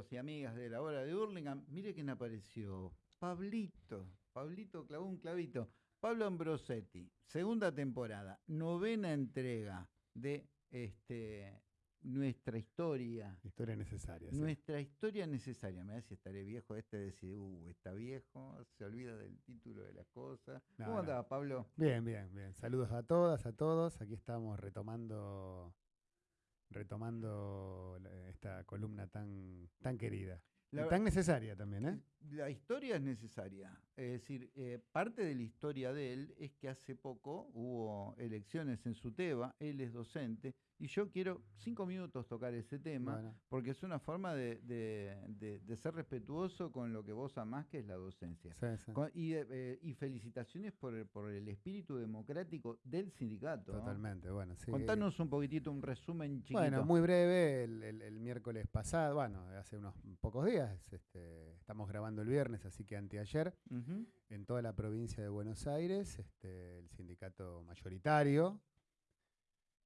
amigos y amigas de la hora de Hurlingham, mire quién apareció. Pablito. Pablito clavó un clavito. Pablo Ambrosetti, segunda temporada, novena entrega de este nuestra historia. Historia necesaria. Nuestra historia necesaria. Me da si estaré viejo este decir, uh, está viejo, se olvida del título de las cosas. ¿Cómo andaba, Pablo? Bien, bien, bien. Saludos a todas, a todos. Aquí estamos retomando retomando esta columna tan, tan querida. y tan necesaria también, ¿eh? La historia es necesaria. Es decir, eh, parte de la historia de él es que hace poco hubo elecciones en su Teba, él es docente, y yo quiero cinco minutos tocar ese tema, porque es una forma de, ser respetuoso con lo que vos amás, que es la docencia. Eh, y, felicitaciones por el, por el espíritu democrático del sindicato. Totalmente, bueno, sí. Contanos un poquitito, un resumen chiquito. Bueno, muy breve, el, miércoles pasado, bueno, hace unos pocos días, este, estamos grabando el viernes, así que anteayer, en toda la provincia de Buenos Aires, este, el sindicato mayoritario,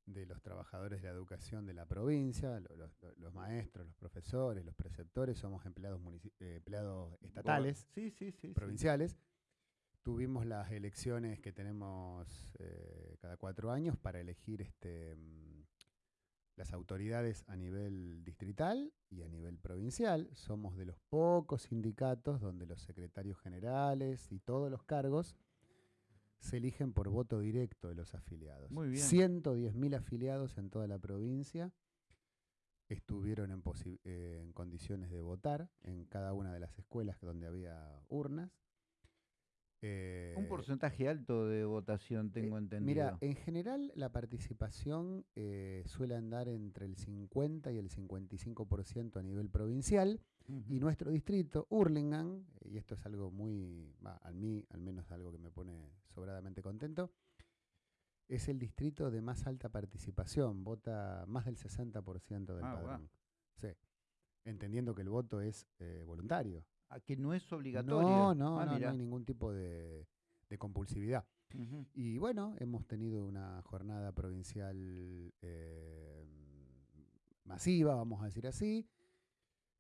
de los trabajadores de la educación de la provincia, los, maestros, los profesores, los preceptores, somos empleados, eh, empleados estatales, provinciales. Tuvimos las elecciones que tenemos eh, cada cuatro años para elegir este, mm, las autoridades a nivel distrital y a nivel provincial. Somos de los pocos sindicatos donde los secretarios generales y todos los cargos se eligen por voto directo de los afiliados. Muy bien. 110.000 afiliados en toda la provincia estuvieron en, eh, en, condiciones de votar en cada una de las escuelas donde había urnas. Eh, Un porcentaje alto de votación, tengo eh, entendido. Mira, en general la participación suele andar entre el 50 y el 55% a nivel provincial y nuestro distrito, Hurlingham, y esto es algo muy, a mí al menos algo que me pone sobradamente contento, es el distrito de más alta participación, vota más del 60% del ah, padrón. Sí, entendiendo que el voto es eh, voluntario. ¿A que no es obligatorio? No, no, ah, no, hay ningún tipo de, compulsividad. Y bueno, hemos tenido una jornada provincial eh, masiva, vamos a decir así,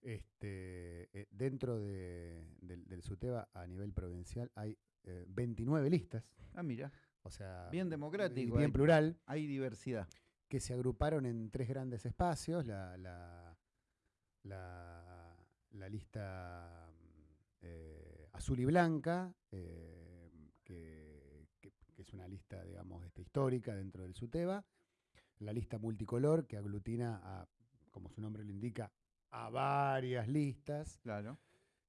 este, eh, dentro del, SUTEBA a nivel provincial hay 29 eh, listas. Ah, mira. O sea, bien democrático. Bien plural. Hay diversidad. Que se agruparon en tres grandes espacios. La, la, la, lista azul y blanca, que, es una lista, digamos, este, histórica dentro del SUTEBA. La lista multicolor, que aglutina a, como su nombre lo indica, a varias listas claro.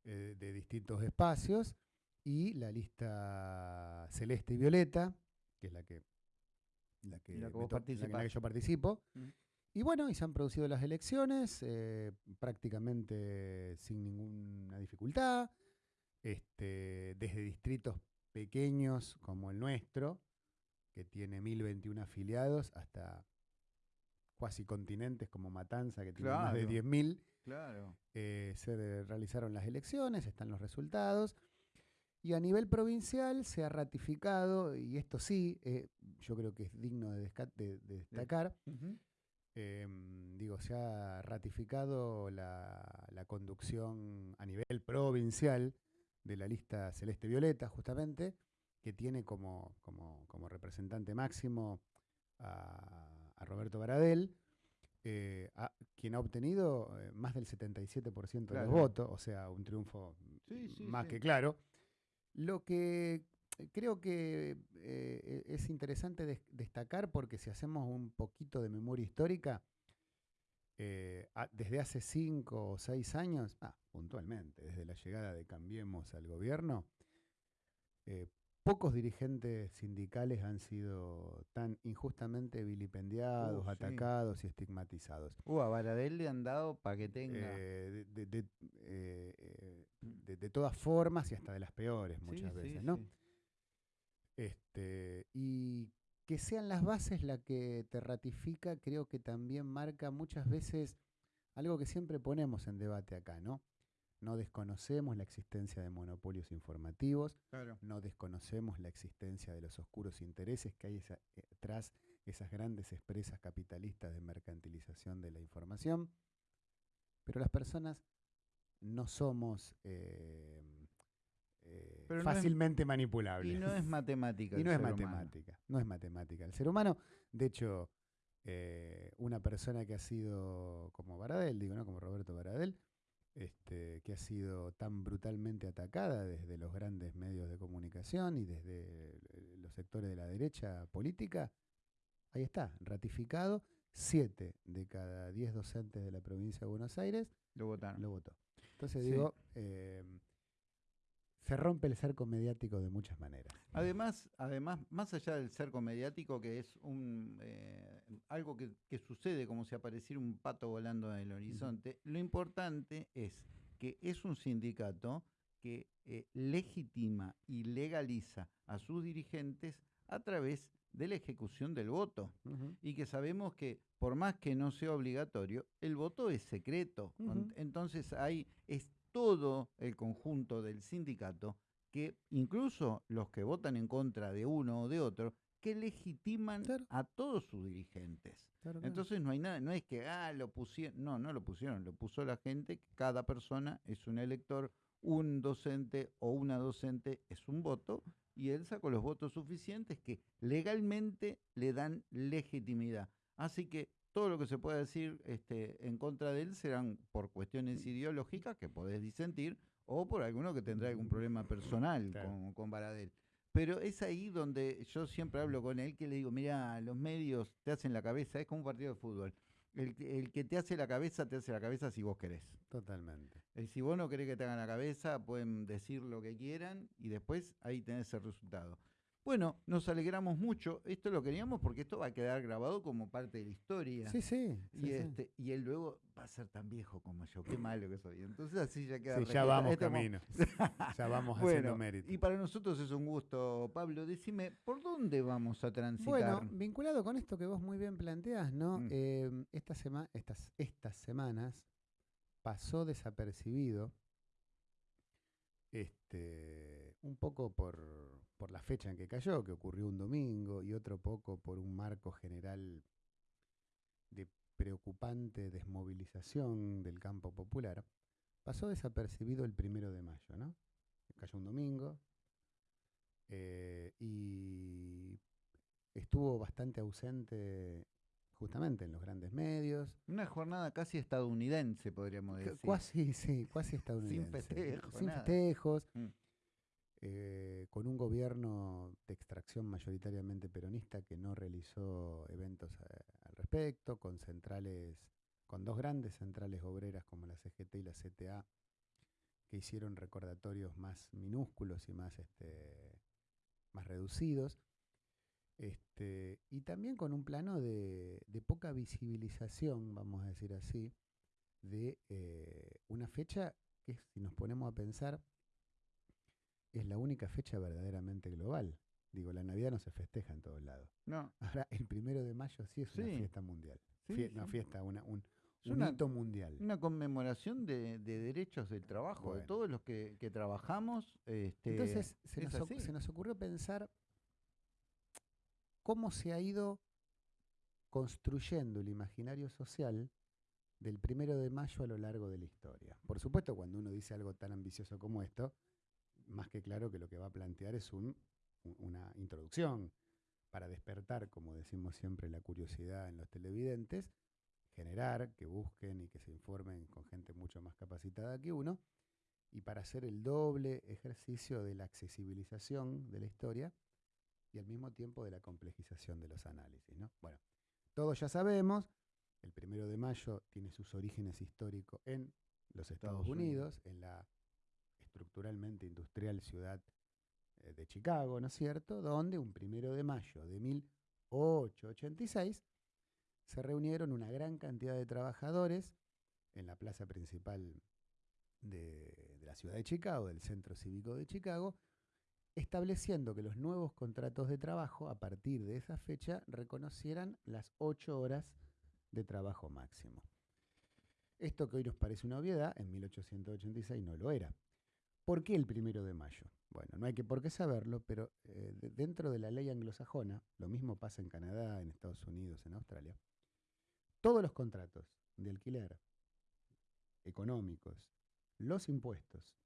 Eh, de distintos espacios y la lista celeste y violeta, que es la que, la que, yo participo. Mm. Y bueno, y se han producido las elecciones eh, prácticamente sin ninguna dificultad, este, desde distritos pequeños como el nuestro, que tiene 1021 afiliados, hasta cuasi continentes como Matanza, que tiene más de 10.000. Claro. Eh, se realizaron las elecciones, están los resultados. Y a nivel provincial se ha ratificado, y esto sí, eh, yo creo que es digno de, destacar, em, digo, se ha ratificado la, conducción a nivel provincial de la lista Celeste Violeta, justamente, que tiene como, como, como representante máximo a, a Roberto Baradel, eh, quien ha obtenido eh, más del 77% de los votos, o sea, un triunfo más que claro. Lo que eh, creo que es interesante destacar, porque si hacemos un poquito de memoria histórica, desde hace cinco o seis años, ah, puntualmente, desde la llegada de Cambiemos al gobierno, pocos dirigentes sindicales han sido tan injustamente vilipendiados, atacados y estigmatizados. Uh, a Baradel le han dado para que tenga. Eh, eh, de, todas formas y hasta de las peores muchas veces, ¿no? Este, y que sean las bases la que te ratifica, creo que también marca muchas veces algo que siempre ponemos en debate acá, ¿no? No desconocemos la existencia de monopolios informativos, no desconocemos la existencia de los oscuros intereses que hay eh, tras esas grandes expresas capitalistas de mercantilización de la información, pero las personas no somos eh, fácilmente manipulables. Y no es matemática. y no es matemática. No es matemática. El ser humano, de hecho, una persona que ha sido como Baradel, digo, ¿no? Como Roberto Baradel, este, que ha sido tan brutalmente atacada desde los grandes medios de comunicación y desde los sectores de la derecha política, ahí está, ratificado. Siete de cada diez docentes de la provincia de Buenos Aires lo votaron. Lo votó. Entonces digo, em, se rompe el cerco mediático de muchas maneras. Además, además más allá del cerco mediático, que es un eh, algo que, sucede como si apareciera un pato volando en el horizonte, lo importante es que es un sindicato que eh, legitima y legaliza a sus dirigentes a través de la ejecución del voto. Y que sabemos que por más que no sea obligatorio, el voto es secreto. Entonces hay, es todo el conjunto del sindicato que incluso los que votan en contra de uno o de otro, que legitiman a todos sus dirigentes. Entonces no hay nada, no es que, ah, lo pusieron, no, no lo pusieron, lo puso la gente, cada persona es un elector, un docente o una docente es un voto y él sacó los votos suficientes que legalmente le dan legitimidad. Así que todo lo que se pueda decir este, en contra de él serán por cuestiones ideológicas que podés disentir o por alguno que tendrá algún problema personal con, con Baradel. Pero es ahí donde yo siempre hablo con él que le digo, mira, los medios te hacen la cabeza, es como un partido de fútbol. El, el, que te hace la cabeza, te hace la cabeza si vos querés. Totalmente. Y si vos no querés que te hagan la cabeza, pueden decir lo que quieran y después ahí tenés el resultado. Bueno, nos alegramos mucho. Esto lo queríamos porque esto va a quedar grabado como parte de la historia. Sí, sí. Y, este, y él luego va a ser tan viejo como yo. Qué malo que soy. Entonces así ya queda. Sí, ya vamos camino. ya vamos haciendo mérito. Y para nosotros es un gusto, Pablo. Decime, ¿por dónde vamos a transitar? Bueno, vinculado con esto que vos muy bien planteás, ¿no? Mm. Eh, esta estas, estas semanas pasó desapercibido este, un poco por, por la fecha en que cayó, que ocurrió un domingo, y otro poco por un marco general de preocupante desmovilización del campo popular, pasó desapercibido el primero de mayo, ¿no? Cayó un domingo eh, y estuvo bastante ausente justamente en los grandes medios. Una jornada casi estadounidense, podríamos decir. Casi, sí, casi estadounidense. Sin festejos. Sin festejos. Mm. Eh, con un gobierno de extracción mayoritariamente peronista que no realizó eventos al respecto, con centrales, con dos grandes centrales obreras como la CGT y la CTA, que hicieron recordatorios más minúsculos y más, este, más reducidos. Este, y también con un plano de, poca visibilización, vamos a decir así, de eh, una fecha que, si nos ponemos a pensar, es la única fecha verdaderamente global. Digo, la Navidad no se festeja en todos lados. No. Ahora, el primero de mayo sí es una fiesta mundial. una fiesta, una, un, un mundial. Una conmemoración de, derechos del trabajo, de todos los que, trabajamos. Este, Entonces, se nos, se nos ocurrió pensar cómo se ha ido construyendo el imaginario social del primero de mayo a lo largo de la historia. Por supuesto, cuando uno dice algo tan ambicioso como esto, más que claro que lo que va a plantear es una introducción para despertar, como decimos siempre, la curiosidad en los televidentes, generar que busquen y que se informen con gente mucho más capacitada que uno, y para hacer el doble ejercicio de la accesibilización de la historia y al mismo tiempo de la complejización de los análisis. ¿no? Bueno, todos ya sabemos, el primero de mayo tiene sus orígenes históricos en los Estados, Unidos, en la estructuralmente industrial ciudad eh, de Chicago, ¿no es cierto? Donde un primero de mayo de 1886 se reunieron una gran cantidad de trabajadores en la plaza principal de, de la ciudad de Chicago, del Centro Cívico de Chicago, estableciendo que los nuevos contratos de trabajo a partir de esa fecha reconocieran las ocho horas de trabajo máximo. Esto que hoy nos parece una obviedad, en 1886 no lo era. ¿Por qué el primero de mayo? Bueno, no hay que por qué saberlo, pero eh, dentro de la ley anglosajona, lo mismo pasa en Canadá, en Estados Unidos, en Australia, todos los contratos de alquiler económicos los impuestos,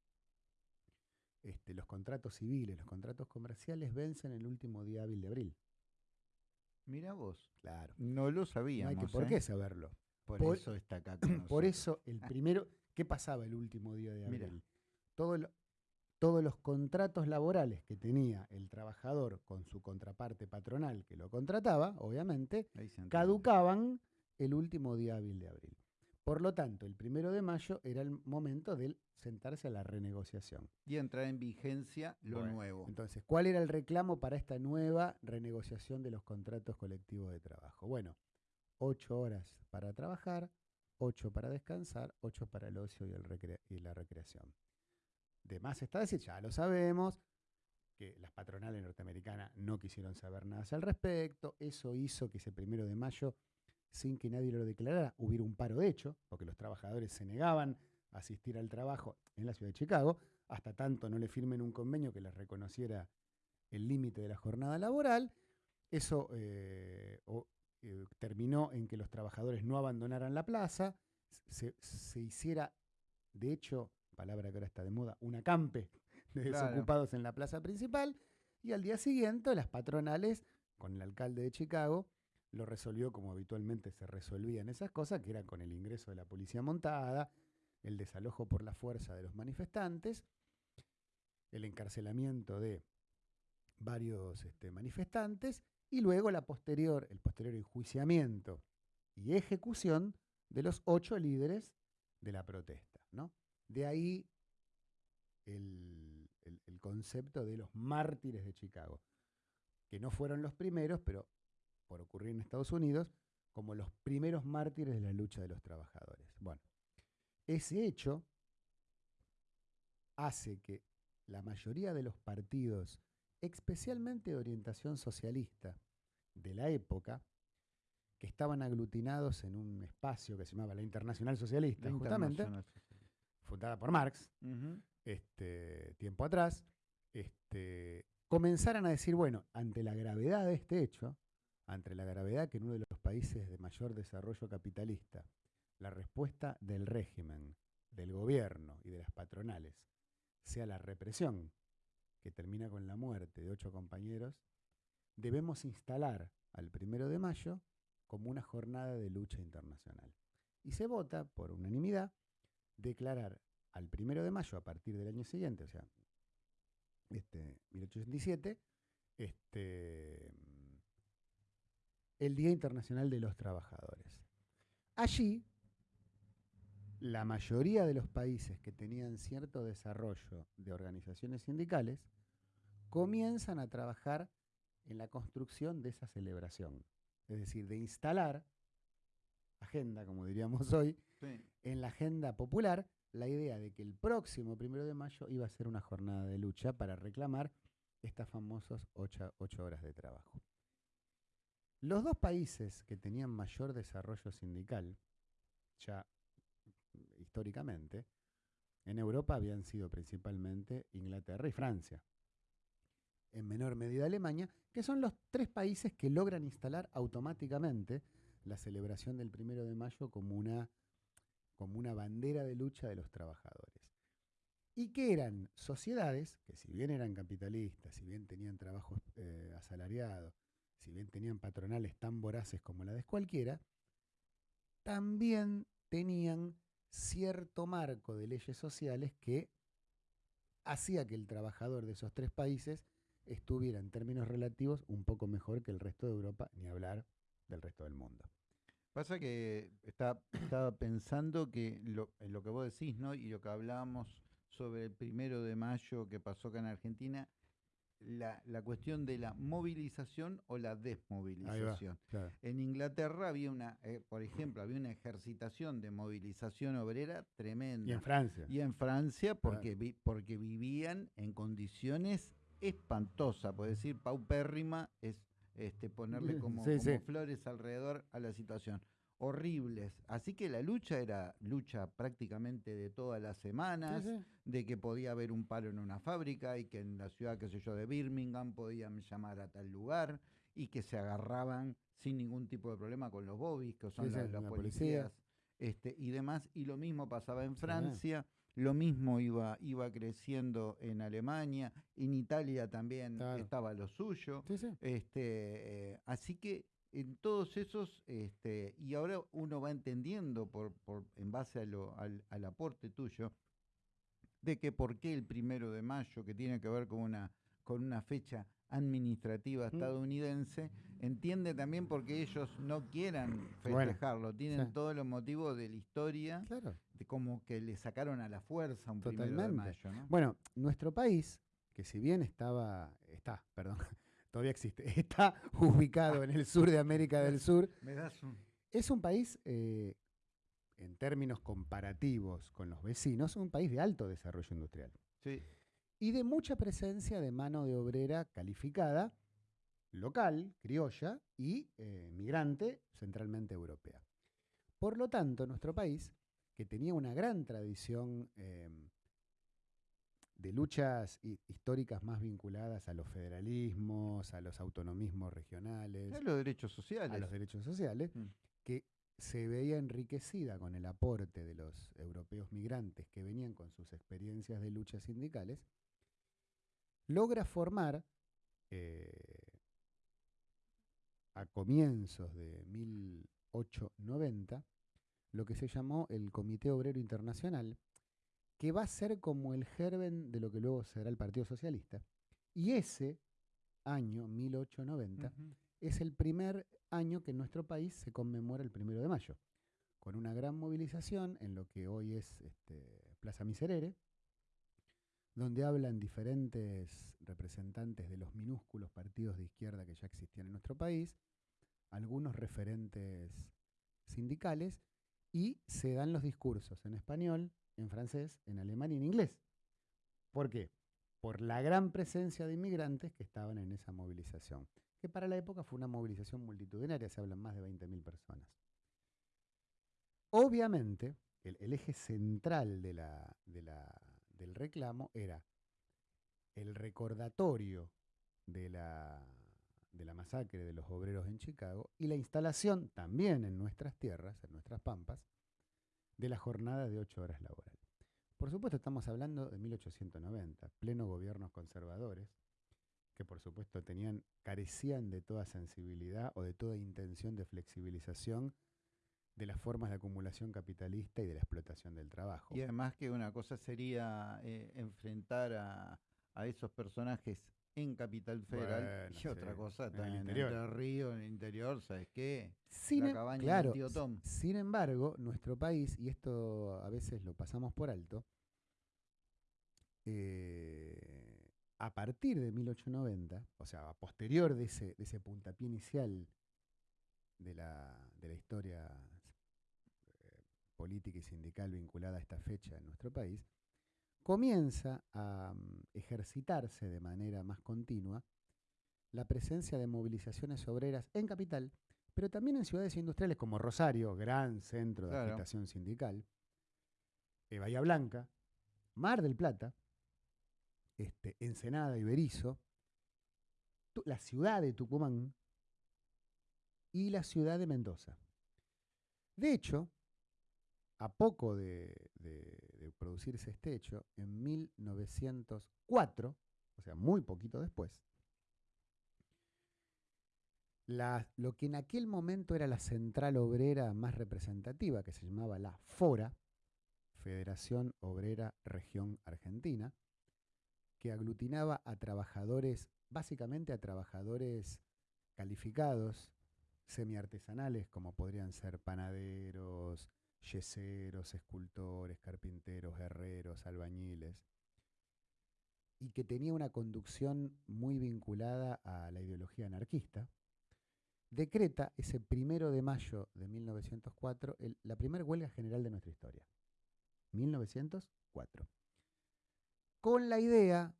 este, los contratos civiles, los contratos comerciales vencen el último día hábil de abril. Mira vos. Claro. No lo sabíamos. No hay que por ¿eh? qué saberlo. Por, Por- eso está acá. con Por eso, el primero, ¿qué pasaba el último día de abril? Todo lo- todos los contratos laborales que tenía el trabajador con su contraparte patronal que lo contrataba, obviamente, caducaban el último día hábil de abril. Por lo tanto, el primero de mayo era el momento de sentarse a la renegociación. Y entrar en vigencia lo Bueno, nuevo. Entonces, ¿cuál era el reclamo para esta nueva renegociación de los contratos colectivos de trabajo? Bueno, ocho horas para trabajar, ocho para descansar, ocho para el ocio y, el recre- y la recreación. De más está decir, ya lo sabemos, que las patronales norteamericanas no quisieron saber nada al respecto. Eso hizo que ese primero de mayo, sin que nadie lo declarara, hubiera un paro de hecho, porque los trabajadores se negaban a asistir al trabajo en la ciudad de Chicago, hasta tanto no le firmen un convenio que les reconociera el límite de la jornada laboral. Eso eh, eh, terminó en que los trabajadores no abandonaran la plaza, se hiciera, de hecho, palabra que ahora está de moda, un acampe de Claro. desocupados en la plaza principal, y al día siguiente las patronales, con el alcalde de Chicago, lo resolvió como habitualmente se resolvían esas cosas, que era con el ingreso de la policía montada, el desalojo por la fuerza de los manifestantes, el encarcelamiento de varios este, manifestantes y luego la posterior, el posterior enjuiciamiento y ejecución de los ocho líderes de la protesta. ¿no? De ahí el, el- el concepto de los mártires de Chicago, que no fueron los primeros, pero por ocurrir en Estados Unidos, como los primeros mártires de la lucha de los trabajadores. Bueno, ese hecho hace que la mayoría de los partidos, especialmente de orientación socialista de la época, que estaban aglutinados en un espacio que se llamaba la Internacional Socialista, La justamente, Internacional. Fundada por Marx, este, tiempo atrás, este, comenzaran a decir, bueno, ante la gravedad de este hecho, ante la gravedad que en uno de los países de mayor desarrollo capitalista, la respuesta del régimen, del gobierno y de las patronales sea la represión, que termina con la muerte de ocho compañeros, debemos instalar al primero de mayo como una jornada de lucha internacional. Y se vota por unanimidad declarar al primero de mayo a partir del año siguiente, o sea, este, 1887, este, el Día Internacional de los Trabajadores. Allí, la mayoría de los países que tenían cierto desarrollo de organizaciones sindicales comienzan a trabajar en la construcción de esa celebración, es decir, de instalar agenda, como diríamos hoy, En la agenda popular la idea de que el próximo primero de mayo iba a ser una jornada de lucha para reclamar estas famosas ocho, ocho horas de trabajo. Los dos países que tenían mayor desarrollo sindical, ya históricamente, en Europa habían sido principalmente Inglaterra y Francia. En menor medida Alemania, que son los tres países que logran instalar automáticamente la celebración del primero de mayo como una como una bandera de lucha de los trabajadores. Y que eran sociedades que si bien eran capitalistas, si bien tenían trabajos eh, asalariados, si bien tenían patronales tan voraces como la de cualquiera, también tenían cierto marco de leyes sociales que hacía que el trabajador de esos tres países estuviera en términos relativos un poco mejor que el resto de Europa, ni hablar del resto del mundo. Pasa que está- estaba pensando que lo, en lo que vos decís, ¿no? Y lo que hablábamos sobre el primero de mayo que pasó acá en Argentina, la, la cuestión de la movilización o la desmovilización. Claro. En Inglaterra había una, eh, por ejemplo, había una ejercitación de movilización obrera tremenda. Y en Francia. Y en Francia porque, vi- porque vivían en condiciones espantosas, por decir paupérrima es este, ponerle como, Sí, como sí. flores alrededor a la situación. Horribles. Así que la lucha era lucha prácticamente de todas las semanas, Sí, de que podía haber un paro en una fábrica y que en la ciudad, qué sé yo, de Birmingham podían llamar a tal lugar y que se agarraban sin ningún tipo de problema con los bobbies, que son la- los la policías policía. este, y demás. Y lo mismo pasaba en. Francia. Lo mismo iba, iba creciendo en Alemania, en Italia también estaba lo suyo. Este, eh, así que en todos esos, este, y ahora uno va entendiendo por, por, en base a lo, al, al aporte tuyo, de que por qué el primero de mayo, que tiene que ver con una, con una fecha administrativa mm. estadounidense, entiende también porque ellos no quieran festejarlo, tienen todos los motivos de la historia, de como que le sacaron a la fuerza un primero de mayo. Bueno, nuestro país, que si bien estaba, está, perdón, todavía existe, está ubicado en el sur de América del Sur, es un país eh, en términos comparativos con los vecinos, un país de alto desarrollo industrial. Sí. Y de mucha presencia de mano de obrera calificada, local, criolla y eh, migrante, centralmente europea. Por lo tanto, nuestro país, que tenía una gran tradición em, de luchas históricas más vinculadas a los federalismos, a los autonomismos regionales, a los derechos sociales, a los derechos sociales, mm. que se veía enriquecida con el aporte de los europeos migrantes que venían con sus experiencias de luchas sindicales, logra formar eh, a comienzos de 1890 lo que se llamó el Comité Obrero Internacional, que va a ser como el germen de lo que luego será el Partido Socialista. Y ese año, 1890, es el primer año que en nuestro país se conmemora el primero de mayo, con una gran movilización en lo que hoy es este, Plaza Miserere, donde hablan diferentes representantes de los minúsculos partidos de izquierda que ya existían en nuestro país, algunos referentes sindicales, y se dan los discursos en español, en francés, en alemán y en inglés. ¿Por qué? Por la gran presencia de inmigrantes que estaban en esa movilización que para la época fue una movilización multitudinaria, se hablan más de 20.000 personas. Obviamente, el, eje central de la, del reclamo era el recordatorio de la, de la masacre de los obreros en Chicago y la instalación también en nuestras tierras, en nuestras pampas, de la jornada de ocho horas laborales. Por supuesto estamos hablando de 1890, pleno gobiernos conservadores, que por supuesto tenían, carecían de toda sensibilidad o de toda intención de flexibilización de las formas de acumulación capitalista y de la explotación del trabajo. Y además que una cosa sería eh, enfrentar a, esos personajes en Capital Federal y otra cosa en el interior. en Río, en el interior, ¿sabes qué? Sin, la em, cabaña tío Tom. Sin embargo, nuestro país, y esto a veces lo pasamos por alto, eh, a partir de 1890, o sea, a posterior de ese, de ese puntapié inicial de la, de la historia política y sindical vinculada a esta fecha en nuestro país, comienza a mm, ejercitarse de manera más continua la presencia de movilizaciones obreras en capital, pero también en ciudades industriales como Rosario, gran centro de agitación sindical, eh, Bahía Blanca, Mar del Plata, este, Ensenada y Berizo, la ciudad de Tucumán y la ciudad de Mendoza. De hecho, a poco de, producirse este hecho, en 1904, o sea, muy poquito después, lo que en aquel momento era la central obrera más representativa, que se llamaba la FORA, Federación Obrera Región Argentina, que aglutinaba a trabajadores, básicamente a trabajadores calificados, semiartesanales, como podrían ser panaderos, yeseros, escultores, carpinteros, herreros, albañiles, y que tenía una conducción muy vinculada a la ideología anarquista, decreta ese primero de mayo de 1904 la primera huelga general de nuestra historia. 1904 con la idea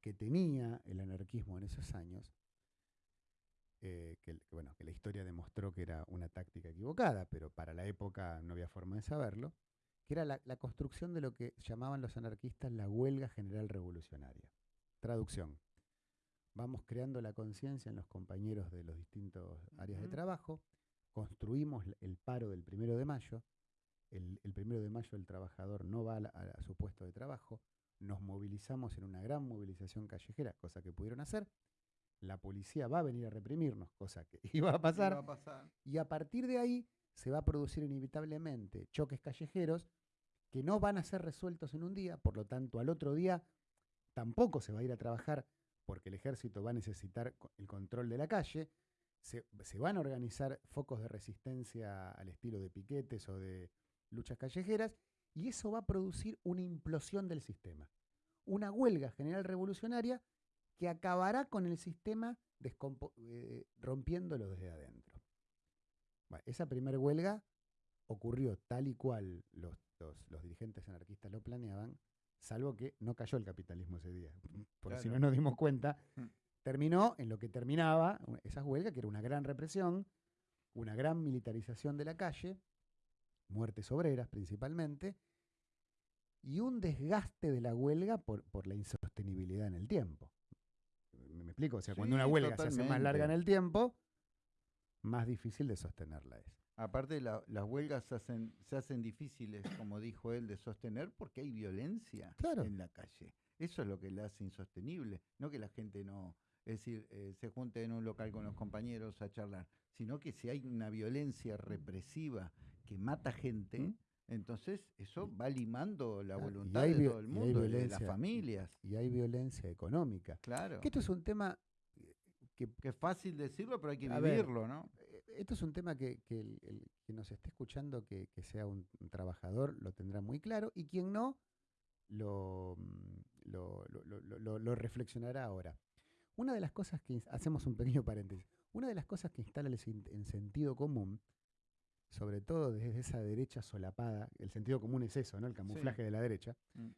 que tenía el anarquismo en esos años, eh, que, bueno, que la historia demostró que era una táctica equivocada, pero para la época no había forma de saberlo, que era la, construcción de lo que llamaban los anarquistas la huelga general revolucionaria. Traducción. Vamos creando la conciencia en los compañeros de los distintos áreas de trabajo, construimos el paro del primero de mayo, el, primero de mayo el trabajador no va a, su puesto de trabajo, nos movilizamos en una gran movilización callejera, cosa que pudieron hacer, la policía va a venir a reprimirnos, cosa que iba a pasar, y a partir de ahí se va a producir inevitablemente choques callejeros que no van a ser resueltos en un día, por lo tanto al otro día tampoco se va a ir a trabajar porque el ejército va a necesitar el control de la calle, se, van a organizar focos de resistencia al estilo de piquetes o de luchas callejeras, y eso va a producir una implosión del sistema. Una huelga general revolucionaria que acabará con el sistema eh, rompiéndolo desde adentro. esa primera huelga ocurrió tal y cual los, los, dirigentes anarquistas lo planeaban, salvo que no cayó el capitalismo ese día. Por si no nos dimos cuenta, mm. terminó en lo que terminaba esa huelga, que era una gran represión, una gran militarización de la calle, muertes obreras principalmente, y un desgaste de la huelga por, la insostenibilidad en el tiempo. ¿Me, explico? O sea, cuando una huelga se hace más larga en el tiempo, más difícil de sostenerla es. Aparte, las huelgas se hacen, se hacen difíciles, como dijo él, de sostener porque hay violencia en la calle. Eso es lo que la hace insostenible, no que la gente no, es decir, eh, se junte en un local con los compañeros a charlar, sino que si hay una violencia represiva que mata gente, ¿Mm? Entonces eso va limando la voluntad de todo el mundo, de las familias. Y hay violencia económica. Claro. Que esto es un tema eh, que, es fácil decirlo, pero hay que vivirlo, ¿no? Eh, esto es un tema que, el, que nos esté escuchando, que, sea un, trabajador, lo tendrá muy claro, y quien no, lo, mm, lo, reflexionará ahora. Una de las cosas que, hacemos un pequeño paréntesis, una de las cosas que instala el, el sentido común sobre todo desde esa derecha solapada, el sentido común es eso, ¿no? El camuflaje de la derecha, mm.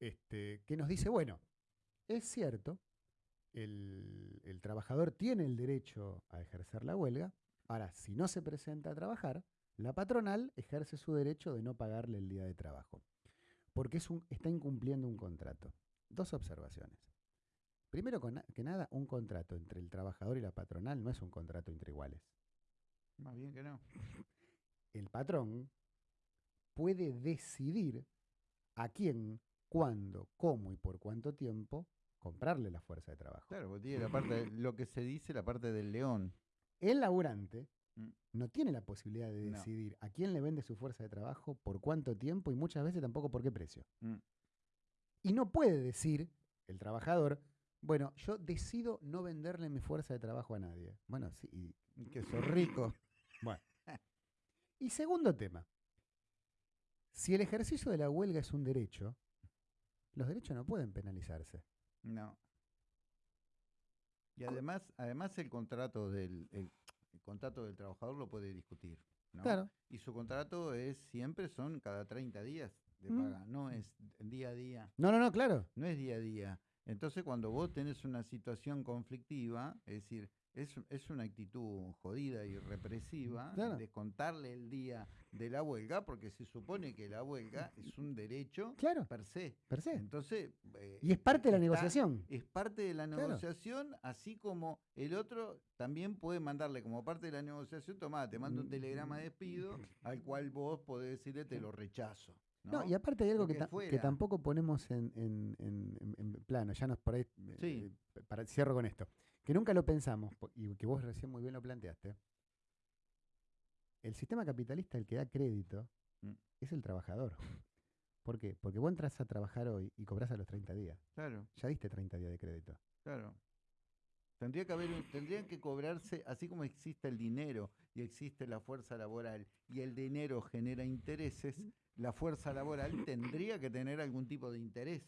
este, que nos dice, bueno, es cierto, el, el, trabajador tiene el derecho a ejercer la huelga, ahora, si no se presenta a trabajar, la patronal ejerce su derecho de no pagarle el día de trabajo, porque es un, está incumpliendo un contrato. Dos observaciones. Primero que nada, un contrato entre el trabajador y la patronal no es un contrato entre iguales. Más bien que no. El patrón puede decidir a quién, cuándo, cómo y por cuánto tiempo comprarle la fuerza de trabajo. Claro, porque tiene la parte, lo que se dice, la parte del león. El laburante mm. no tiene la posibilidad de decidir a quién le vende su fuerza de trabajo, por cuánto tiempo y muchas veces tampoco por qué precio. Mm. Y no puede decir el trabajador, bueno, yo decido no venderle mi fuerza de trabajo a nadie. Bueno, sí, que sos rico. Bueno. Y segundo tema. Si el ejercicio de la huelga es un derecho, los derechos no pueden penalizarse. No. Y además, además el contrato del el, contrato del trabajador lo puede discutir. ¿no? Claro. Y su contrato es siempre son cada 30 días de mm. paga, no es día a día. No, no, no, claro. No es día a día. Entonces, cuando vos tenés una situación conflictiva, es decir, es, es una actitud jodida y represiva de contarle el día de la huelga, porque se supone que la huelga es un derecho per se. Per se. Entonces, eh, y es parte de la negociación. Es parte de la negociación, así como el otro también puede mandarle como parte de la negociación, tomá, te mando un telegrama de despido, al cual vos podés decirle te lo rechazo. ¿no? y aparte hay algo que, que, tampoco ponemos en, en, en, plano, ya nos por ahí, eh, para, cierro con esto, que nunca lo pensamos, y que vos recién muy bien lo planteaste, el sistema capitalista, el que da crédito, mm. es el trabajador. ¿Por qué? Porque vos entras a trabajar hoy y cobras a los 30 días. Claro. Ya diste 30 días de crédito. Claro. Tendría que haber, tendrían que cobrarse, así como existe el dinero y existe la fuerza laboral y el dinero genera intereses, la fuerza laboral tendría que tener algún tipo de interés.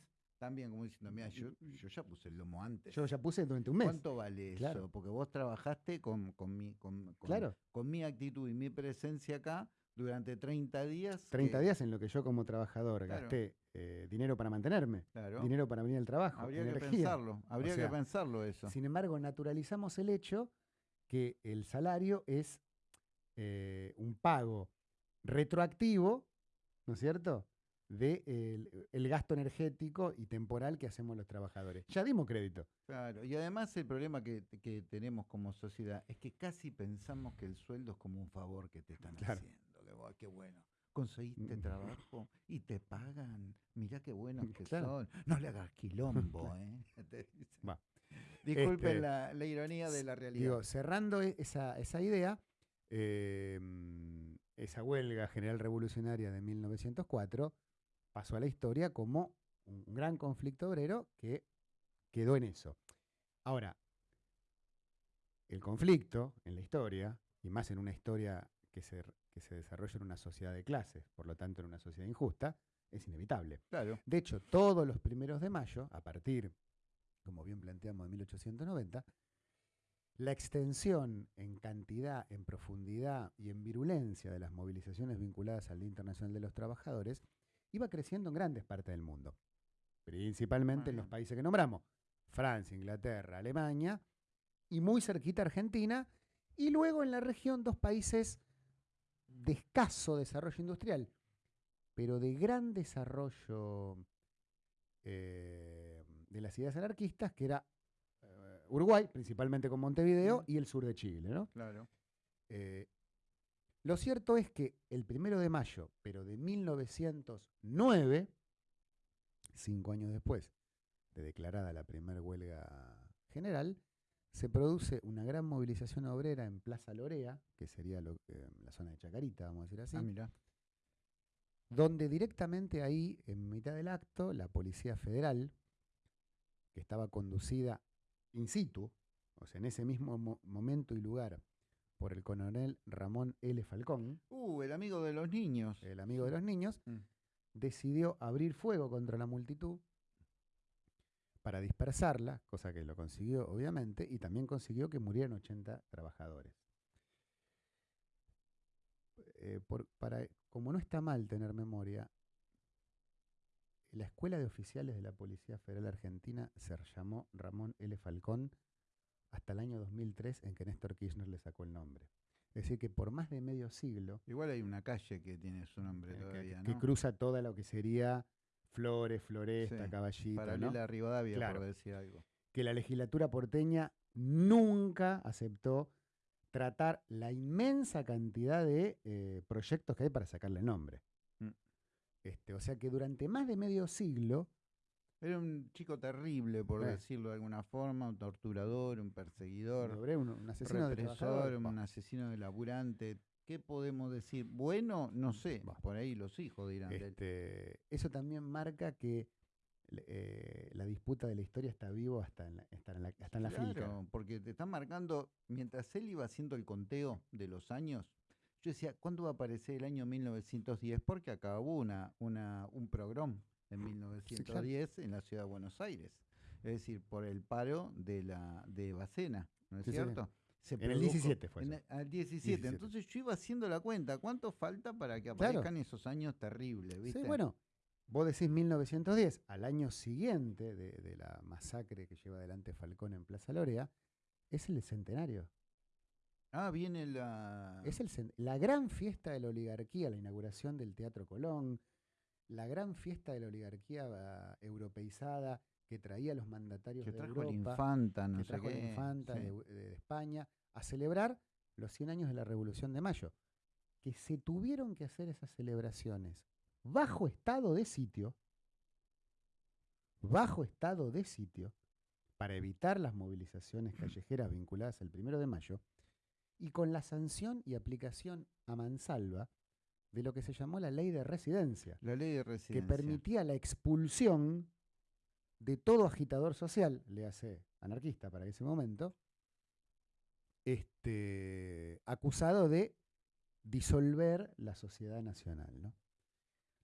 También, como diciendo, mira, yo, yo ya puse el lomo antes. Yo ya puse durante un mes. ¿Cuánto vale eso? Porque vos trabajaste con, con, mi, con, con, mi actitud y mi presencia acá durante 30 días. 30 días en lo que yo como trabajador gasté eh, dinero para mantenerme, dinero para venir al trabajo. Habría que pensarlo, habría que pensarlo eso. Sin embargo, naturalizamos el hecho que el salario es eh, un pago retroactivo ¿no es cierto? De el, gasto energético y temporal que hacemos los trabajadores. Ya dimos crédito. Claro, y además el problema que, tenemos como sociedad es que casi pensamos que el sueldo es como un favor que te están haciendo. Que, qué bueno. conseguiste trabajo y te pagan. Mirá qué buenos que son. No le hagas quilombo, ¿eh? Disculpen este, la, ironía de la realidad. Digo, cerrando e, esa, esa idea, em, esa huelga general revolucionaria de 1904 pasó a la historia como un gran conflicto obrero que quedó en eso. Ahora, el conflicto en la historia, y más en una historia que se, que se desarrolla en una sociedad de clases, por lo tanto en una sociedad injusta, es inevitable. Claro. De hecho, todos los primeros de mayo, a partir, como bien planteamos, de 1890, la extensión en cantidad, en profundidad y en virulencia de las movilizaciones vinculadas al Día Internacional de los Trabajadores iba creciendo en grandes partes del mundo, principalmente en los países que nombramos, Francia, Inglaterra, Alemania, y muy cerquita Argentina, y luego en la región dos países de escaso desarrollo industrial, pero de gran desarrollo eh, de las ideas anarquistas, que era eh, Uruguay, principalmente con Montevideo, y el sur de Chile. ¿no? Claro. Eh, lo cierto es que el primero de mayo, pero de 1909, cinco años después de declarada la primera huelga general, se produce una gran movilización obrera en Plaza Lorea, que sería eh, la zona de Chacarita, vamos a decir así. Ah, donde directamente ahí, en mitad del acto, la Policía Federal, que estaba conducida in situ, o sea, en ese mismo momento y lugar, por el coronel Ramón L. Falcón. Uh, el amigo de los niños. El amigo de los niños, mm. decidió abrir fuego contra la multitud para dispersarla, cosa que lo consiguió obviamente, y también consiguió que murieran 80 trabajadores. Eh, para, como no está mal tener memoria, la Escuela de Oficiales de la Policía Federal Argentina se llamó Ramón L. Falcón hasta el año 2003 en que Néstor Kirchner le sacó el nombre. Es decir, que por más de medio siglo... Igual hay una calle que tiene su nombre eh, todavía, que, cruza toda lo que sería Flores, Floresta, Caballito. Paralela a Rivadavia, por decir algo. Que la legislatura porteña nunca aceptó tratar la inmensa cantidad de eh, proyectos que hay para sacarle nombre. Mm. Este, o sea que durante más de medio siglo. Era un chico terrible, por decirlo de alguna forma, un torturador, un perseguidor, un, asesino de un asesino de laburante, ¿Qué podemos decir? Bueno, no sé, por ahí los hijos dirán. Este, eso también marca que eh, la disputa de la historia está vivo hasta en la, hasta en la, hasta en claro, porque te están marcando, mientras él iba haciendo el conteo de los años, yo decía, ¿cuándo va a aparecer el año 1910? Porque acabó una, una, un programa en 1910 en la ciudad de Buenos Aires. Es decir, por el paro de la de Bacena, ¿no es cierto? en el 17 fue. En al 17. Entonces yo iba haciendo la cuenta. ¿Cuánto falta para que aparezcan esos años terribles? ¿viste? Sí, bueno. Vos decís 1910, al año siguiente de, la masacre que lleva adelante Falcón en Plaza Lorea, es el centenario. Ah, viene la... Es el, la gran fiesta de la oligarquía, la inauguración del Teatro Colón, la gran fiesta de la oligarquía uh, europeizada, que traía los mandatarios de Europa, infanta, no que trajo la infanta de, España, a celebrar los 100 años de la Revolución de Mayo. Que se tuvieron que hacer esas celebraciones bajo estado de sitio, bajo estado de sitio, para evitar las movilizaciones callejeras vinculadas al primero de mayo, y con la sanción y aplicación a mansalva de lo que se llamó la ley de residencia. La ley de residencia. Que permitía la expulsión de todo agitador social, le hace anarquista para ese momento, este, acusado de disolver la sociedad nacional.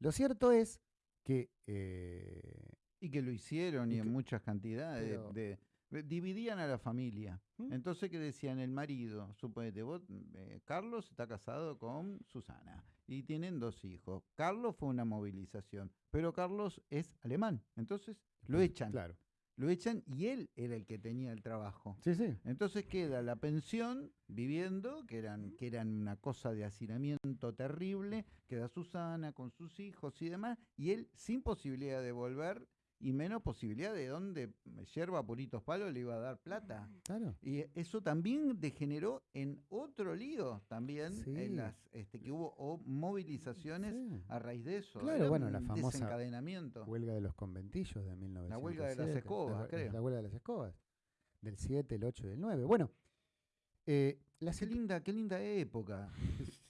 Lo cierto es que... Eh, y que lo hicieron y, en muchas cantidades. de, dividían a la familia. ¿Mm? Entonces, ¿qué decían? El marido, suponete, vos, eh, Carlos está casado con Susana y tienen dos hijos. Carlos fue una movilización, pero Carlos es alemán. Entonces, lo echan. Claro. Lo echan y él era el que tenía el trabajo. Sí, sí. Entonces queda la pensión viviendo, que eran, que eran una cosa de hacinamiento terrible, queda Susana con sus hijos y demás, y él sin posibilidad de volver y menos posibilidad de dónde yerba puritos palos le iba a dar plata. Claro. Y eso también degeneró en otro lío también, en las, este, que hubo movilizaciones a raíz de eso. Claro, bueno, la famosa desencadenamiento. huelga de los conventillos de 1907. La huelga de las escobas, creo. La huelga de las escobas, del 7, el 8 y el 9. Bueno, eh, qué, linda, qué linda época.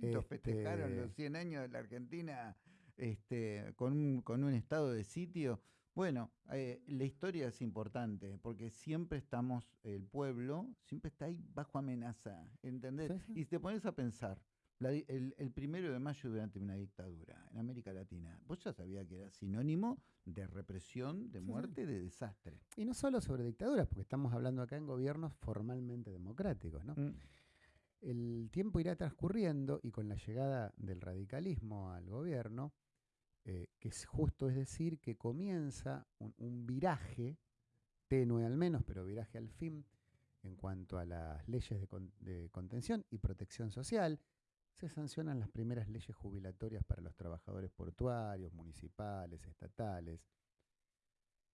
qué lindo festejaron los 100 este años de la Argentina este, con, un, con un estado de sitio. Bueno, eh, la historia es importante porque siempre estamos, el pueblo siempre está ahí bajo amenaza, ¿entendés? Y te pones a pensar, el, primero de mayo durante una dictadura en América Latina, vos ya sabías que era sinónimo de represión, de muerte, de desastre. Y no solo sobre dictaduras, porque estamos hablando acá en gobiernos formalmente democráticos, ¿no? Mm. El tiempo irá transcurriendo y con la llegada del radicalismo al gobierno, eh, que es justo es decir que comienza un, viraje, tenue al menos, pero viraje al fin, en cuanto a las leyes de, contención y protección social, se sancionan las primeras leyes jubilatorias para los trabajadores portuarios, municipales, estatales,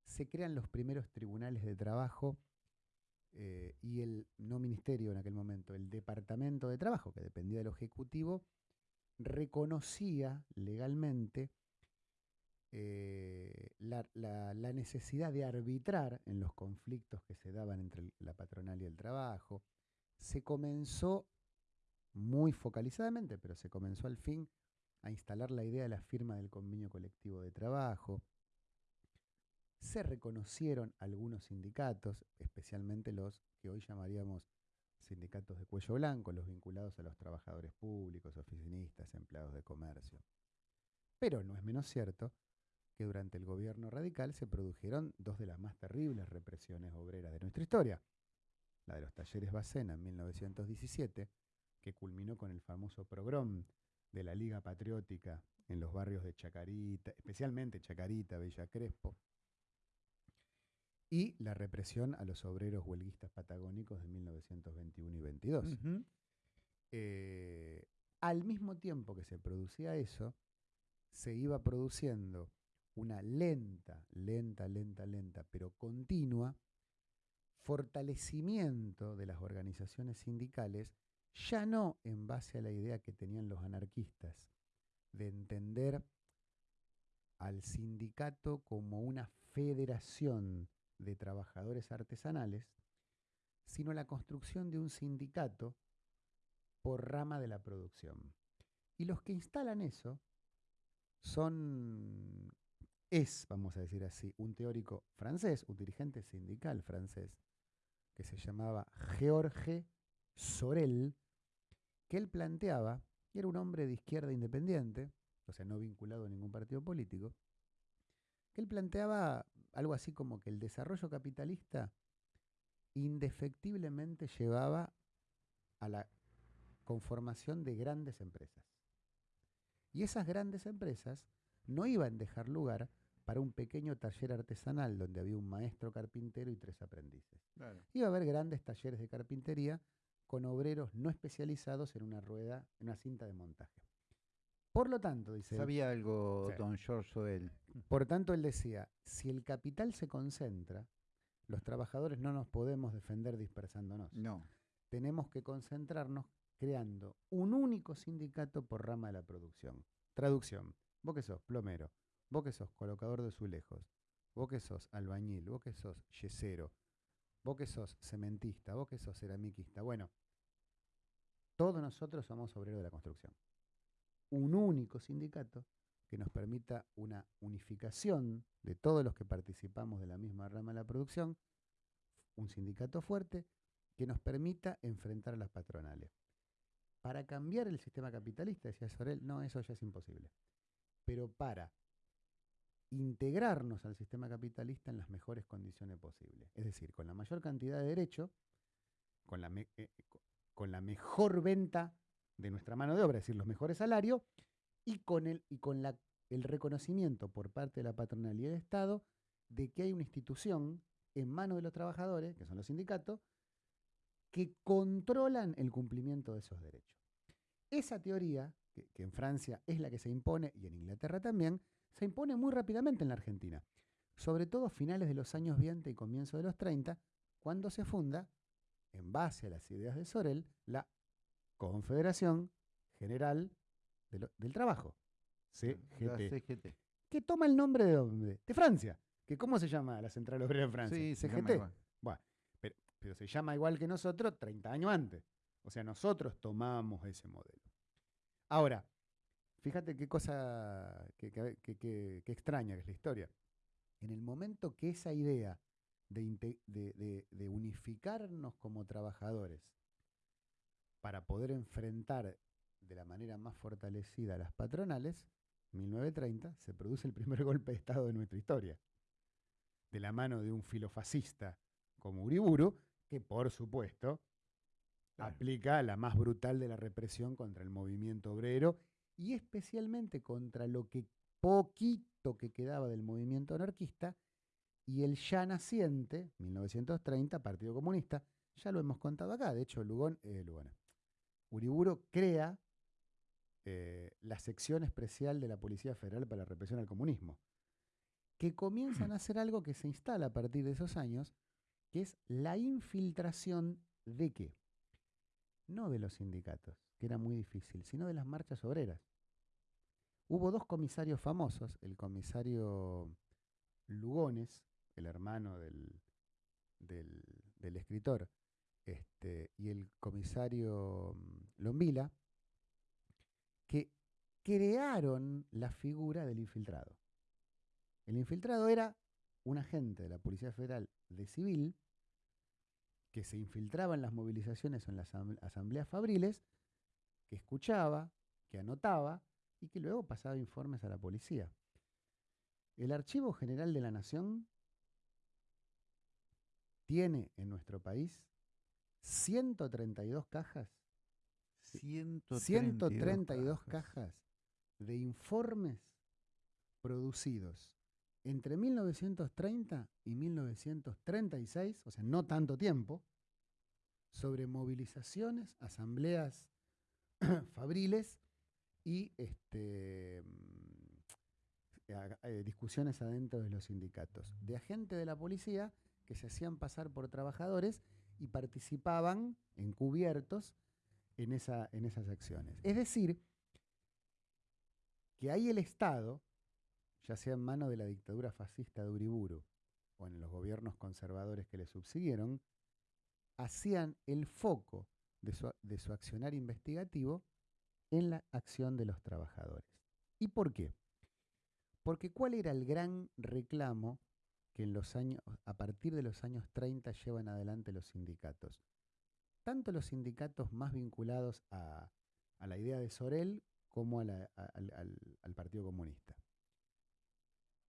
se crean los primeros tribunales de trabajo eh, y el, no ministerio en aquel momento, el departamento de trabajo, que dependía del Ejecutivo, reconocía legalmente eh, la, necesidad de arbitrar en los conflictos que se daban entre la patronal y el trabajo. Se comenzó muy focalizadamente, pero se comenzó al fin a instalar la idea de la firma del convenio colectivo de trabajo. Se reconocieron algunos sindicatos, especialmente los que hoy llamaríamos sindicatos de cuello blanco, los vinculados a los trabajadores públicos, oficinistas, empleados de comercio. Pero no es menos cierto que durante el gobierno radical se produjeron dos de las más terribles represiones obreras de nuestra historia. La de los talleres Bacena en 1917, que culminó con el famoso progrom de la Liga Patriótica en los barrios de Chacarita, especialmente Chacarita, Villa Crespo, y la represión a los obreros huelguistas patagónicos de 1921 y 22. Eh, al mismo tiempo que se producía eso, se iba produciendo una lenta, lenta, lenta, lenta, pero continua, fortalecimiento de las organizaciones sindicales, ya no en base a la idea que tenían los anarquistas de entender al sindicato como una federación de trabajadores artesanales, sino la construcción de un sindicato por rama de la producción. Y los que instalan eso son es, vamos a decir así, un teórico francés, un dirigente sindical francés, que se llamaba Georges Sorel, que él planteaba, y era un hombre de izquierda independiente, o sea, no vinculado a ningún partido político, que él planteaba algo así como que el desarrollo capitalista indefectiblemente llevaba a la conformación de grandes empresas. Y esas grandes empresas no iban a dejar lugar para un pequeño taller artesanal donde había un maestro carpintero y tres aprendices. Iba a haber grandes talleres de carpintería con obreros no especializados en una rueda, en una cinta de montaje. Por lo tanto, dice... Sabía algo don George Soel. Por tanto, él decía, si el capital se concentra, los trabajadores no nos podemos defender dispersándonos. No. Tenemos que concentrarnos creando un único sindicato por rama de la producción. Traducción. Vos que sos plomero, Vos que sos colocador de azulejos, vos que sos albañil, vos que sos yesero, vos que sos cementista, vos que sos ceramiquista. Bueno, todos nosotros somos obreros de la construcción. Un único sindicato que nos permita una unificación de todos los que participamos de la misma rama de la producción, un sindicato fuerte que nos permita enfrentar a las patronales. Para cambiar el sistema capitalista, decía Sorel, no, eso ya es imposible. Pero para integrarnos al sistema capitalista en las mejores condiciones posibles. Es decir, con la mayor cantidad de derechos, con la, eh, con la mejor venta de nuestra mano de obra, es decir, los mejores salarios, y con, el, y con el reconocimiento por parte de la patronal y del Estado de que hay una institución en manos de los trabajadores, que son los sindicatos, que controlan el cumplimiento de esos derechos. Esa teoría, que en Francia es la que se impone y en Inglaterra también, se impone muy rápidamente en la Argentina. sobre todo finales de los años 20 y comienzo de los 30, cuando se funda, en base a las ideas de Sorel, la Confederación General del Trabajo, CGT, que toma el nombre de dónde? De Francia. Que ¿Cómo se llama la Central Obrera en Francia? Sí, CGT. Bueno, pero, pero se llama igual que nosotros 30 años antes. O sea, nosotros tomamos ese modelo. Ahora, fíjate qué cosa, qué, extraña que es la historia. En el momento que esa idea de, unificarnos como trabajadores para poder enfrentar de la manera más fortalecida a las patronales, 1930 se produce el primer golpe de Estado de nuestra historia, de la mano de un filofascista como Uriburu, que por supuesto aplica la más brutal de la represión contra el movimiento obrero y especialmente contra lo que poquito que quedaba del movimiento anarquista y el ya naciente, 1930, Partido Comunista, ya lo hemos contado acá, de hecho Lugón, eh, Uriburo crea eh, la sección especial de la Policía Federal para la represión al comunismo, que comienzan a hacer algo que se instala a partir de esos años, que es la infiltración de qué? no de los sindicatos, que era muy difícil, sino de las marchas obreras. Hubo dos comisarios famosos, el comisario Lugones, el hermano del, del, escritor, este, y el comisario mm, Lombila, que crearon la figura del infiltrado. El infiltrado era un agente de la Policía Federal de Civil que se infiltraba en las movilizaciones o en las asambleas fabriles, que escuchaba, que anotaba y que luego pasaba informes a la policía. El Archivo General de la Nación tiene en nuestro país 132 cajas. 132, 132 cajas de informes producidos entre 1930 y 1936, o sea, no tanto tiempo, sobre movilizaciones, asambleas fabriles y este, mm, eh, discusiones adentro de los sindicatos, de agentes de la policía que se hacían pasar por trabajadores y participaban encubiertos en, en esas acciones. Es decir, que ahí el Estado ya sea en manos de la dictadura fascista de Uriburu o en los gobiernos conservadores que le subsiguieron, hacían el foco de su, de accionar investigativo en la acción de los trabajadores. ¿Y por qué? Porque ¿cuál era el gran reclamo que en los años, a partir de los años 30 llevan adelante los sindicatos? Tanto los sindicatos más vinculados a, la idea de Sorel como al, al Partido Comunista.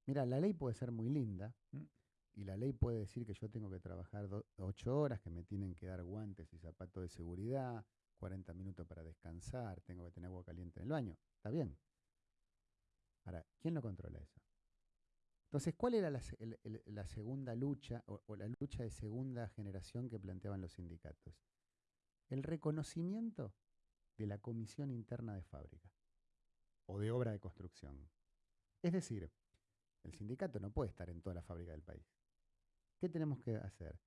Mira, la ley puede ser muy linda mm. Y la ley puede decir que yo tengo que trabajar ocho horas, que me tienen que dar guantes y zapatos de seguridad, 40 minutos para descansar, tengo que tener agua caliente en el baño. Está bien. Ahora, ¿quién lo controla eso? Entonces, ¿cuál era la, segunda lucha o, la lucha de segunda generación que planteaban los sindicatos? El reconocimiento de la comisión interna de fábrica o de obra de construcción. Es decir, el sindicato no puede estar en toda la fábrica del país. ¿Qué tenemos que hacer?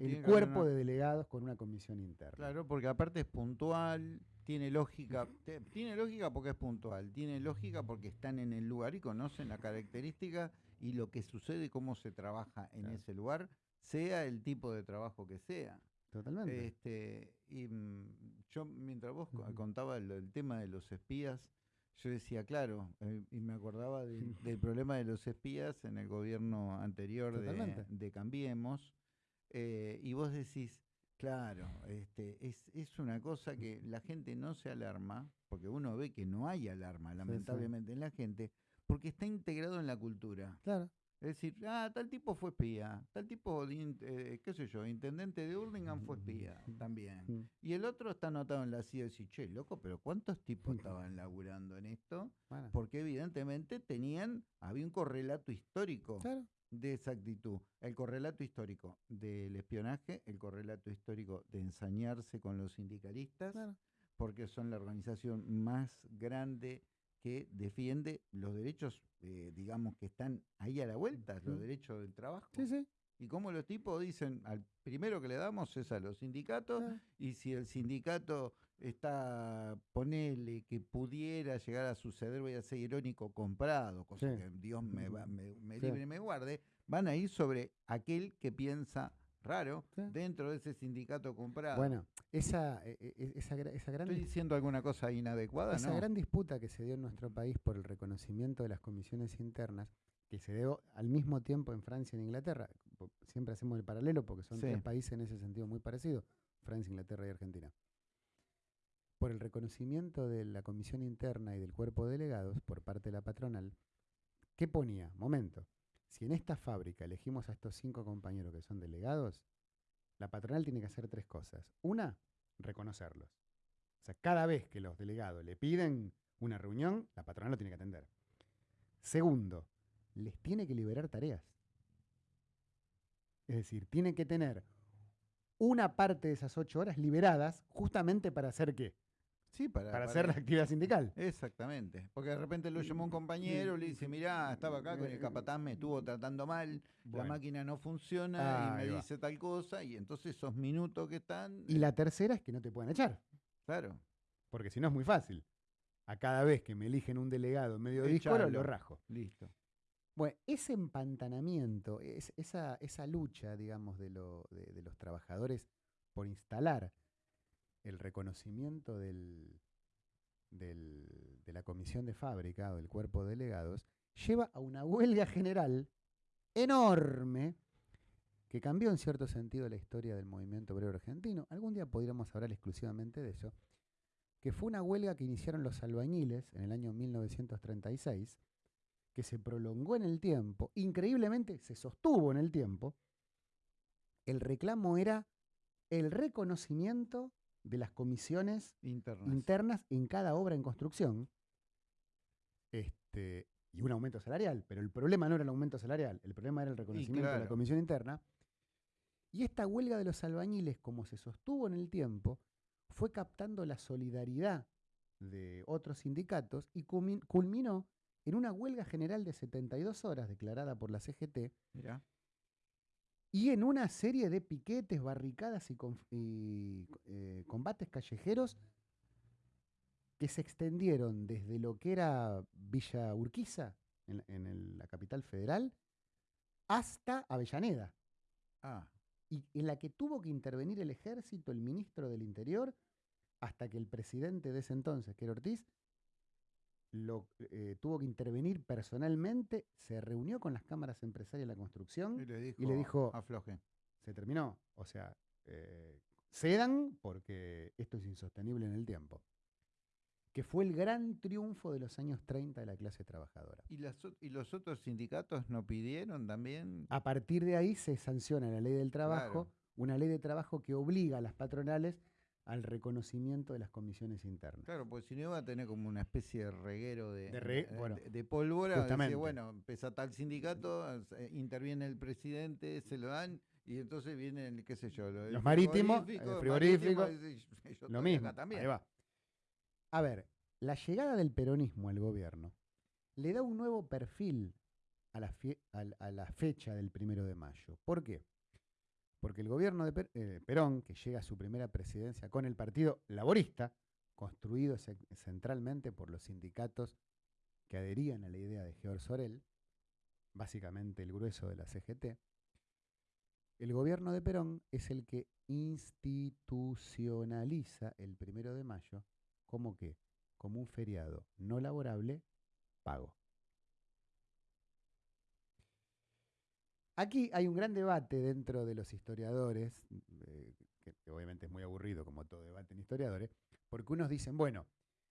el cuerpo de delegados con una comisión interna. Claro, porque aparte es puntual, tiene lógica, tiene lógica porque es puntual, tiene lógica porque están en el lugar y conocen la característica y lo que sucede, cómo se trabaja en ese lugar, sea el tipo de trabajo que sea. Totalmente. Este, y mm, yo, mientras vos contabas el tema de los espías, yo decía, claro, eh, y me acordaba del problema de los espías en el gobierno anterior de, Cambiemos, eh, y vos decís, claro, este, es, es una cosa que la gente no se alarma, porque uno ve que no hay alarma, lamentablemente, en la gente, porque está integrado en la cultura. Claro. Es decir, ah, tal tipo fue espía, tal tipo, eh, qué sé yo, intendente de Hurlingham fue espía también. Mm. Y el otro está anotado en la CIA y dice, che, loco, pero ¿cuántos tipos estaban laburando en esto? Porque evidentemente tenían, había un correlato histórico de esa actitud. El correlato histórico del espionaje, el correlato histórico de ensañarse con los sindicalistas, porque son la organización más grande que defiende los derechos, eh, digamos, que están ahí a la vuelta, los derechos del trabajo. Sí, sí. Y como los tipos dicen, al primero que le damos es a los sindicatos, Ah. y si el sindicato está, ponele que pudiera llegar a suceder, voy a ser irónico, comprado, cosa Sí. que Dios me, va- me, me libre y me guarde, van a ir sobre aquel que piensa raro Sí. dentro de ese sindicato comprado. Bueno, esa, e- e- esa, gra- esa gran Estoy diciendo alguna cosa inadecuada, Esa ¿no? gran disputa que se dio en nuestro país por el reconocimiento de las comisiones internas, que se dio al mismo tiempo en Francia y en Inglaterra, siempre hacemos el paralelo porque son Sí. tres países en ese sentido muy parecidos, Francia, Inglaterra y Argentina. Por el reconocimiento de la comisión interna y del cuerpo de delegados por parte de la patronal, ¿qué ponía? Momento. En esta fábrica elegimos a estos cinco compañeros que son delegados, la patronal tiene que hacer tres cosas. Una, reconocerlos. O sea, cada vez que los delegados le piden una reunión, la patronal lo tiene que atender. Segundo, les tiene que liberar tareas. Es decir, tiene que tener una parte de esas ocho horas liberadas justamente para hacer qué? Sí, para, Para hacer la actividad sindical. Exactamente. Porque de repente lo llamó un compañero, le dice, mirá, estaba acá con el capataz, me estuvo tratando mal, la máquina no funciona y me dice tal cosa, y entonces esos minutos que están, Y la tercera es que no te pueden echar, claro, porque si no es muy fácil. A cada vez que me eligen un delegado en medio de Echalo. lo rajo. listo. Bueno, ese empantanamiento, es- esa, esa lucha, digamos, de, lo- de- de los trabajadores por instalar el reconocimiento del, de la comisión de fábrica o del cuerpo de delegados, lleva a una huelga general enorme que cambió en cierto sentido la historia del movimiento obrero argentino. Algún día podríamos hablar exclusivamente de eso, que fue una huelga que iniciaron los albañiles en el año 1936, que se prolongó en el tiempo, increíblemente se sostuvo en el tiempo, el reclamo era el reconocimiento de las comisiones Internas. internas en cada obra en construcción este, y un aumento salarial. Pero el problema no era el aumento salarial, el problema era el reconocimiento de la comisión interna. Y esta huelga de los albañiles, como se sostuvo en el tiempo, fue captando la solidaridad de otros sindicatos y culmin- culminó en una huelga general de 72 horas declarada por la CGT Mirá. Y en una serie de piquetes, barricadas y, eh, combates callejeros que se extendieron desde lo que era Villa Urquiza, en, en el- la capital federal, hasta Avellaneda, Ah, y en la que tuvo que intervenir el ejército, el ministro del Interior, hasta que el presidente de ese entonces, que era Ortiz, lo, eh, tuvo que intervenir personalmente, se reunió con las cámaras empresarias de la construcción y le dijo, y le dijo- afloje. se terminó. O sea, eh, cedan porque esto es insostenible en el tiempo. Que fue el gran triunfo de los años 30 de la clase trabajadora. ¿Y, las ¿Y los otros sindicatos no pidieron también? A partir de ahí se sanciona la ley del trabajo, Claro. una ley de trabajo que obliga a las patronales al reconocimiento de las comisiones internas. Claro, porque si no iba a tener como una especie de reguero de, De re- bueno, de- de pólvora. bueno, empieza tal sindicato, eh, interviene el presidente, se lo dan, y entonces vienen, qué sé yo, Los marítimos, frigorífico, el frigorífico, Lo mismo. también. Ahí va. A ver, la llegada del peronismo al gobierno le da un nuevo perfil la, a la fecha del primero de mayo. ¿Por qué? Porque el gobierno de eh, Perón, que llega a su primera presidencia con el Partido Laborista, construido ce- centralmente por los sindicatos que adherían a la idea de George Sorel, básicamente el grueso de la CGT, el gobierno de Perón es el que institucionaliza el primero de mayo como que, como un feriado no laborable pago. Aquí hay un gran debate dentro de los historiadores, eh, que, que obviamente es muy aburrido como todo debate en historiadores, porque unos dicen, bueno,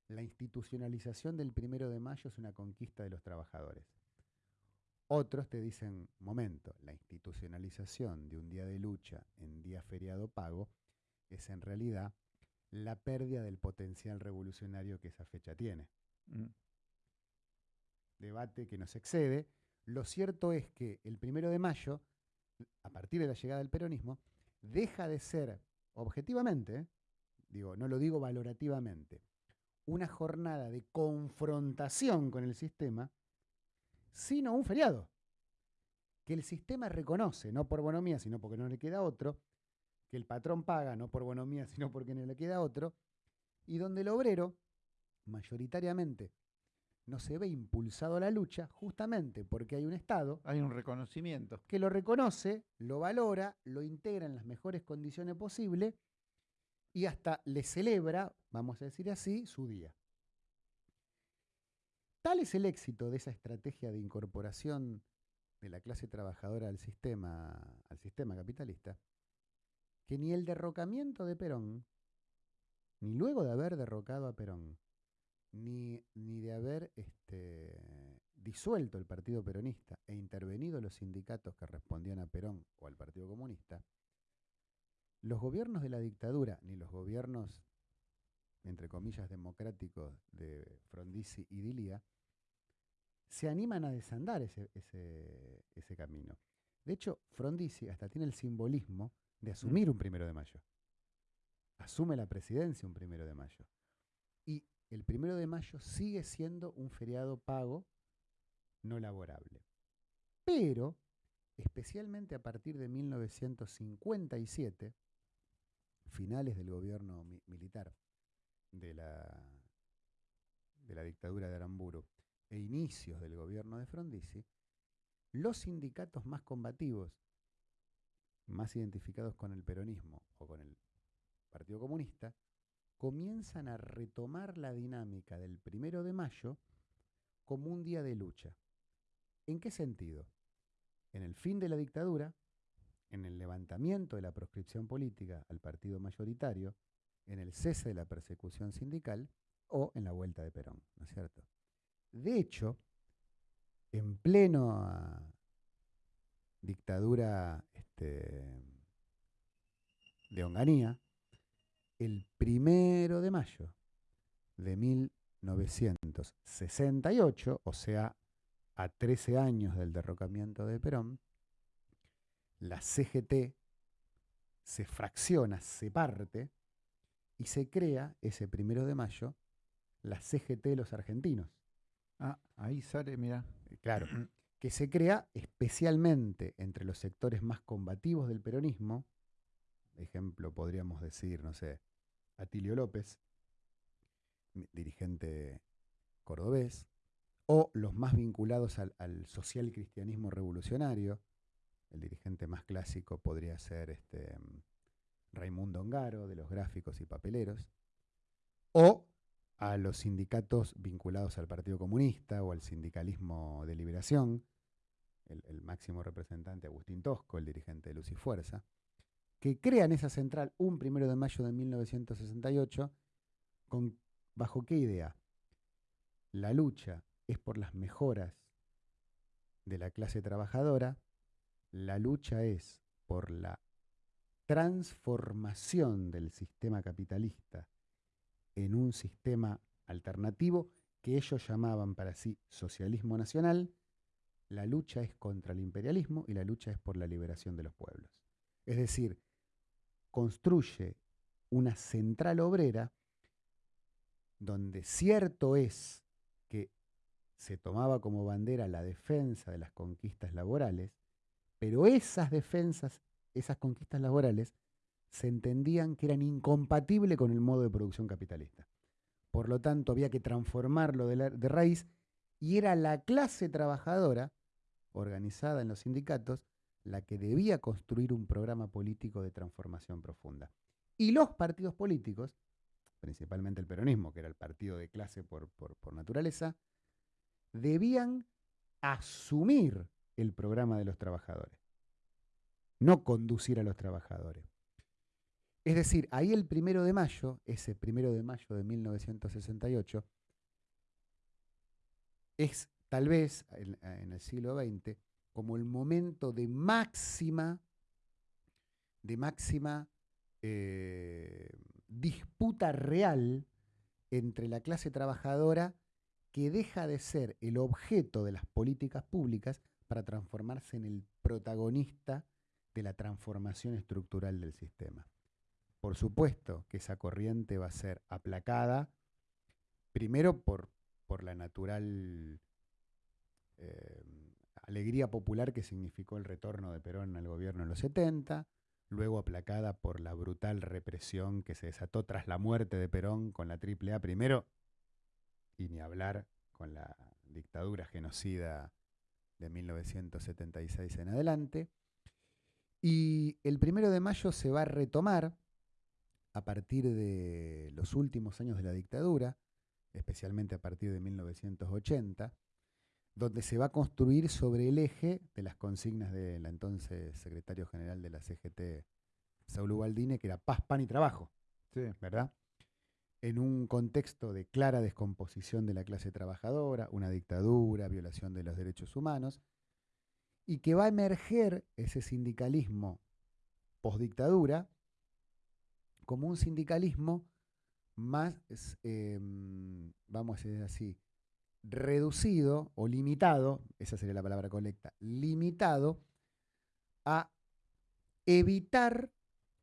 la institucionalización del primero de mayo es una conquista de los trabajadores. Otros te dicen, momento, la institucionalización de un día de lucha en día feriado pago es en realidad la pérdida del potencial revolucionario que esa fecha tiene. Mm. Debate que nos excede. Lo cierto es que el primero de mayo, a partir de la llegada del peronismo, deja de ser, objetivamente, digo, no lo digo valorativamente, una jornada de confrontación con el sistema, sino un feriado, que el sistema reconoce, no por bonomía, sino porque no le queda otro, que el patrón paga, no por bonomía, sino porque no le queda otro, y donde el obrero, mayoritariamente, no se ve impulsado a la lucha justamente porque hay un Estado. Hay un reconocimiento. Que lo reconoce, lo valora, lo integra en las mejores condiciones posibles y hasta le celebra, vamos a decir así, su día. Tal es el éxito de esa estrategia de incorporación de la clase trabajadora al sistema, al sistema capitalista, que ni el derrocamiento de Perón, ni luego de haber derrocado a Perón, ni, ni de haber este, disuelto el Partido Peronista e intervenido los sindicatos que respondían a Perón o al Partido Comunista, los gobiernos de la dictadura, ni los gobiernos, entre comillas, democráticos de Frondizi y Dilia, se animan a desandar ese, ese, camino. De hecho, Frondizi hasta tiene el simbolismo de asumir un primero de mayo. Asume la presidencia un primero de mayo. El primero de mayo sigue siendo un feriado pago no laborable. Pero, especialmente a partir de 1957, finales del gobierno militar de la dictadura de Aramburu e inicios del gobierno de Frondizi, los sindicatos más combativos, más identificados con el peronismo o con el Partido Comunista, comienzan a retomar la dinámica del primero de mayo como un día de lucha. ¿En qué sentido? En el fin de la dictadura, en el levantamiento de la proscripción política al partido mayoritario, en el cese de la persecución sindical o en la vuelta de Perón, ¿no es cierto? De hecho, en pleno ah, dictadura este, de Onganía, el primero de mayo de 1968, o sea, a 13 años del derrocamiento de Perón, la CGT se fracciona, se parte y se crea ese primero de mayo la CGT de los argentinos. Ah, ahí sale, mira. Eh, claro, que se crea especialmente entre los sectores más combativos del peronismo. Ejemplo, podríamos decir, no sé, Atilio López, dirigente cordobés, o los más vinculados al, al social cristianismo revolucionario, el dirigente más clásico podría ser este, Raimundo Ongaro, de los gráficos y papeleros, o a los sindicatos vinculados al Partido Comunista o al sindicalismo de liberación, el, máximo representante Agustín Tosco, el dirigente de Luz y Fuerza, que crean esa central un primero de mayo de 1968, con, ¿bajo qué idea? La lucha es por las mejoras de la clase trabajadora la lucha es por la transformación del sistema capitalista en un sistema alternativo que ellos llamaban para sí socialismo nacional, la lucha es contra el imperialismo y la lucha es por la liberación de los pueblos. Es decir, construye una central obrera donde cierto es que se tomaba como bandera la defensa de las conquistas laborales, pero esas defensas, esas conquistas laborales, se entendían que eran incompatibles con el modo de producción capitalista. Por lo tanto, había que transformarlo de, de raíz y era la clase trabajadora, organizada en los sindicatos, la que debía construir un programa político de transformación profunda. Y los partidos políticos, principalmente el peronismo, que era el partido de clase por, por, naturaleza, debían asumir el programa de los trabajadores, no conducir a los trabajadores. Es decir, ahí el primero de mayo, ese primero de mayo de 1968, es tal vez en, el siglo XX como el momento de máxima, de máxima eh, disputa real entre la clase trabajadora que deja de ser el objeto de las políticas públicas para transformarse en el protagonista de la transformación estructural del sistema. Por supuesto que esa corriente va a ser aplacada primero por, por la natural eh, alegría popular que significó el retorno de Perón al gobierno en los 70, luego aplacada por la brutal represión que se desató tras la muerte de Perón con la AAA primero, y ni hablar con la dictadura genocida de 1976 en adelante. Y el primero de mayo se va a retomar a partir de los últimos años de la dictadura, especialmente a partir de 1980, donde se va a construir sobre el eje de las consignas del entonces secretario general de la CGT, Saúl Ubaldine, que era paz, pan y trabajo, ¿verdad? En un contexto de clara descomposición de la clase trabajadora, una dictadura, violación de los derechos humanos, y que va a emerger ese sindicalismo postdictadura como un sindicalismo más, em, vamos a decir así, reducido o limitado, esa sería la palabra colecta, limitado a evitar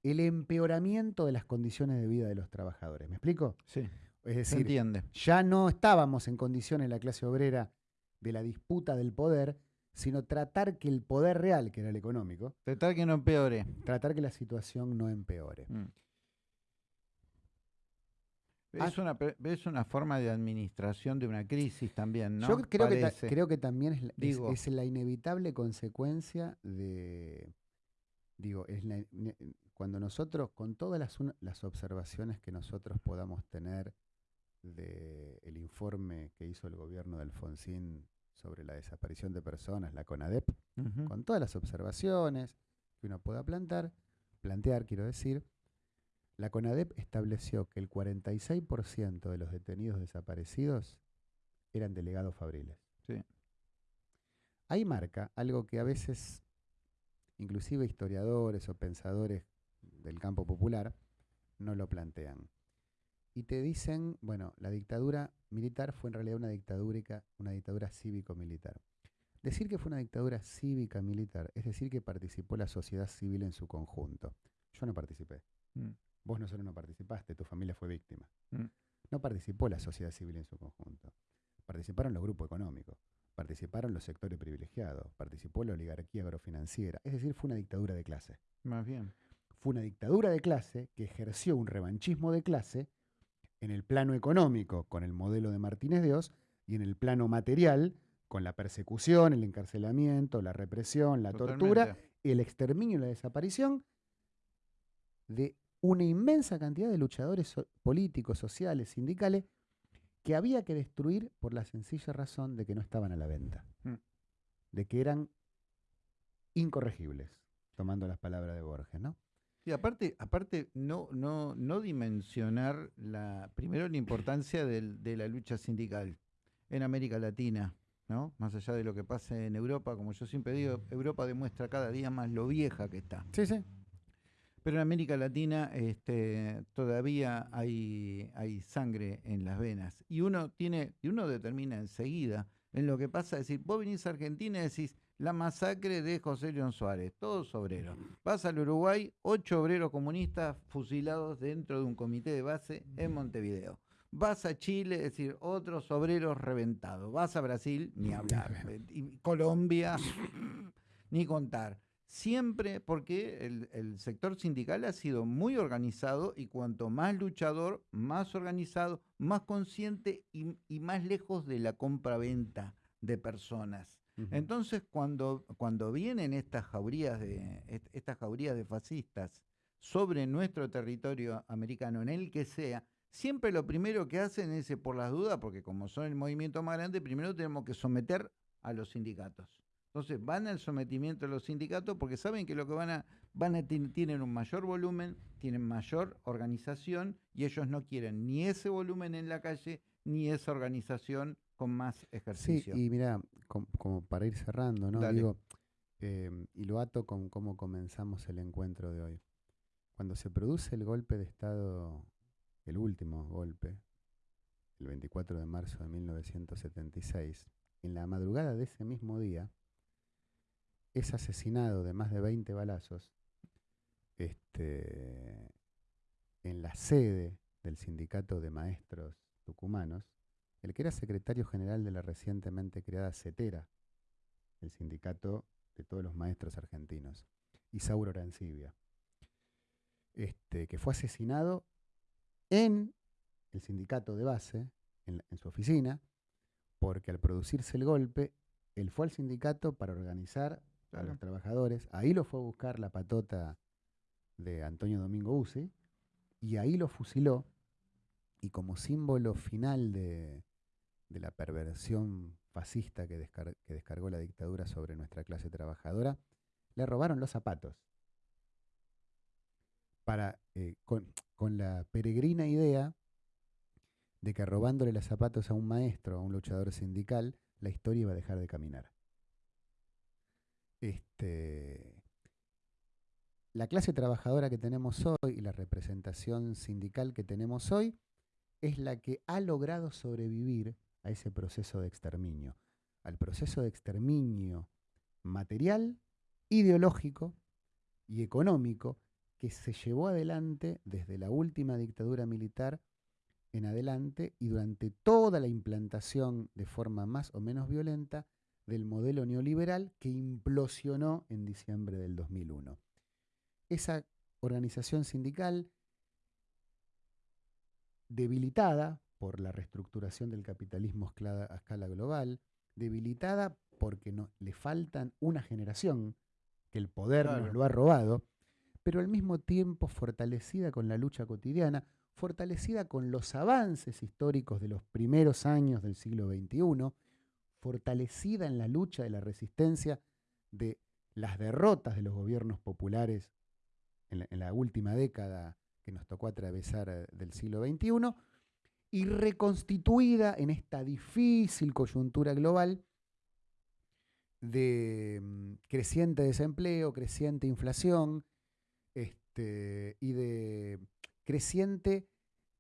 el empeoramiento de las condiciones de vida de los trabajadores. ¿Me explico? Sí. Es decir, entiende. ya no estábamos en condiciones la clase obrera de la disputa del poder, sino tratar que el poder real, que era el económico, tratar que no empeore. Tratar que la situación no empeore. Mm. Es, una, es una forma de administración de una crisis también, ¿no? Yo creo, que, creo que también es, es, la inevitable consecuencia de, digo, es cuando nosotros, con todas las, las observaciones que nosotros podamos tener del informe que hizo el gobierno de Alfonsín sobre la desaparición de personas, la CONADEP, con todas las observaciones que uno pueda plantar, plantear, quiero decir, la CONADEP estableció que el 46% de los detenidos desaparecidos eran delegados fabriles. Sí. Ahí marca algo que a veces, inclusive historiadores o pensadores del campo popular, no lo plantean. Y te dicen, bueno, la dictadura militar fue en realidad una dictadura, una dictadura cívico-militar. Decir que fue una dictadura cívica-militar es decir que participó la sociedad civil en su conjunto. Yo no participé. Mm. Vos no solo no participaste, tu familia fue víctima. Mm. No participó la sociedad civil en su conjunto. Participaron los grupos económicos, participaron los sectores privilegiados, participó la oligarquía agrofinanciera. Es decir, fue una dictadura de clase. Más bien. Fue una dictadura de clase que ejerció un revanchismo de clase en el plano económico con el modelo de Martínez de Oz y en el plano material con la persecución, el encarcelamiento, la represión, la tortura, el exterminio y la desaparición de una inmensa cantidad de luchadores políticos, sociales, sindicales, que había que destruir por la sencilla razón de que no estaban a la venta, mm. de que eran incorregibles, tomando las palabras de Borges, ¿no? Y aparte, aparte no, no, no dimensionar la, primero la importancia de la lucha sindical en América Latina, ¿no? Más allá de lo que pase en Europa, como yo siempre digo, Europa demuestra cada día más lo vieja que está. Sí, sí. Pero en América Latina este, todavía hay, hay sangre en las venas. Y uno tiene, y uno determina enseguida en lo que pasa, es decir, vos venís a Argentina y decís la masacre de José León Suárez, todos obreros. Vas al Uruguay, ocho obreros comunistas fusilados dentro de un comité de base en Montevideo. Vas a Chile, es decir, otros obreros reventados. Vas a Brasil, ni hablar. Colombia, ni contar siempre porque el, sector sindical ha sido muy organizado y cuanto más luchador, más organizado, más consciente y, más lejos de la compra-venta de personas. Entonces, cuando, cuando vienen estas jaurías, de, estas jaurías de fascistas sobre nuestro territorio americano, en el que sea, siempre lo primero que hacen es, por las dudas, porque como son el movimiento más grande, primero tenemos que someter a los sindicatos. Entonces van al sometimiento de los sindicatos porque saben que lo que van a, van a tienen un mayor volumen, tienen mayor organización y ellos no quieren ni ese volumen en la calle ni esa organización con más ejercicio. Sí, y mira, como, para ir cerrando, ¿no? Digo, em, y lo ato con cómo comenzamos el encuentro de hoy. Cuando se produce el golpe de Estado, el último golpe, el 24 de marzo de 1976, en la madrugada de ese mismo día, es asesinado de más de 20 balazos este, en la sede del sindicato de maestros tucumanos, el que era secretario general de la recientemente creada CETERA, el sindicato de todos los maestros argentinos, Isauro Arancibia, este, que fue asesinado en el sindicato de base, en, su oficina, porque al producirse el golpe, él fue al sindicato para organizar a los trabajadores, ahí lo fue a buscar la patota de Antonio Domingo Uzi, y ahí lo fusiló, y como símbolo final de, la perversión fascista que, descargó la dictadura sobre nuestra clase trabajadora, le robaron los zapatos. Para, eh, con, con la peregrina idea de que robándole los zapatos a un maestro, a un luchador sindical, la historia iba a dejar de caminar. Este, la clase trabajadora que tenemos hoy y la representación sindical que tenemos hoy es la que ha logrado sobrevivir a ese proceso de exterminio, al proceso de exterminio material, ideológico y económico que se llevó adelante desde la última dictadura militar en adelante y durante toda la implantación de forma más o menos violenta del modelo neoliberal que implosionó en diciembre del 2001. Esa organización sindical debilitada por la reestructuración del capitalismo a escala global, debilitada porque no, le faltan una generación que el poder nos lo ha robado, pero al mismo tiempo fortalecida con la lucha cotidiana, fortalecida con los avances históricos de los primeros años del siglo XXI, fortalecida en la lucha de la resistencia de las derrotas de los gobiernos populares en la, última década que nos tocó atravesar eh, del siglo XXI, y reconstituida en esta difícil coyuntura global de mm, creciente desempleo, creciente inflación este, y de creciente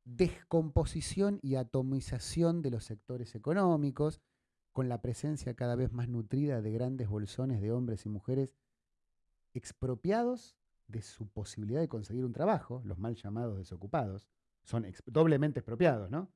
descomposición y atomización de los sectores económicos, con la presencia cada vez más nutrida de grandes bolsones de hombres y mujeres expropiados de su posibilidad de conseguir un trabajo, los mal llamados desocupados, son doblemente expropiados, ¿no?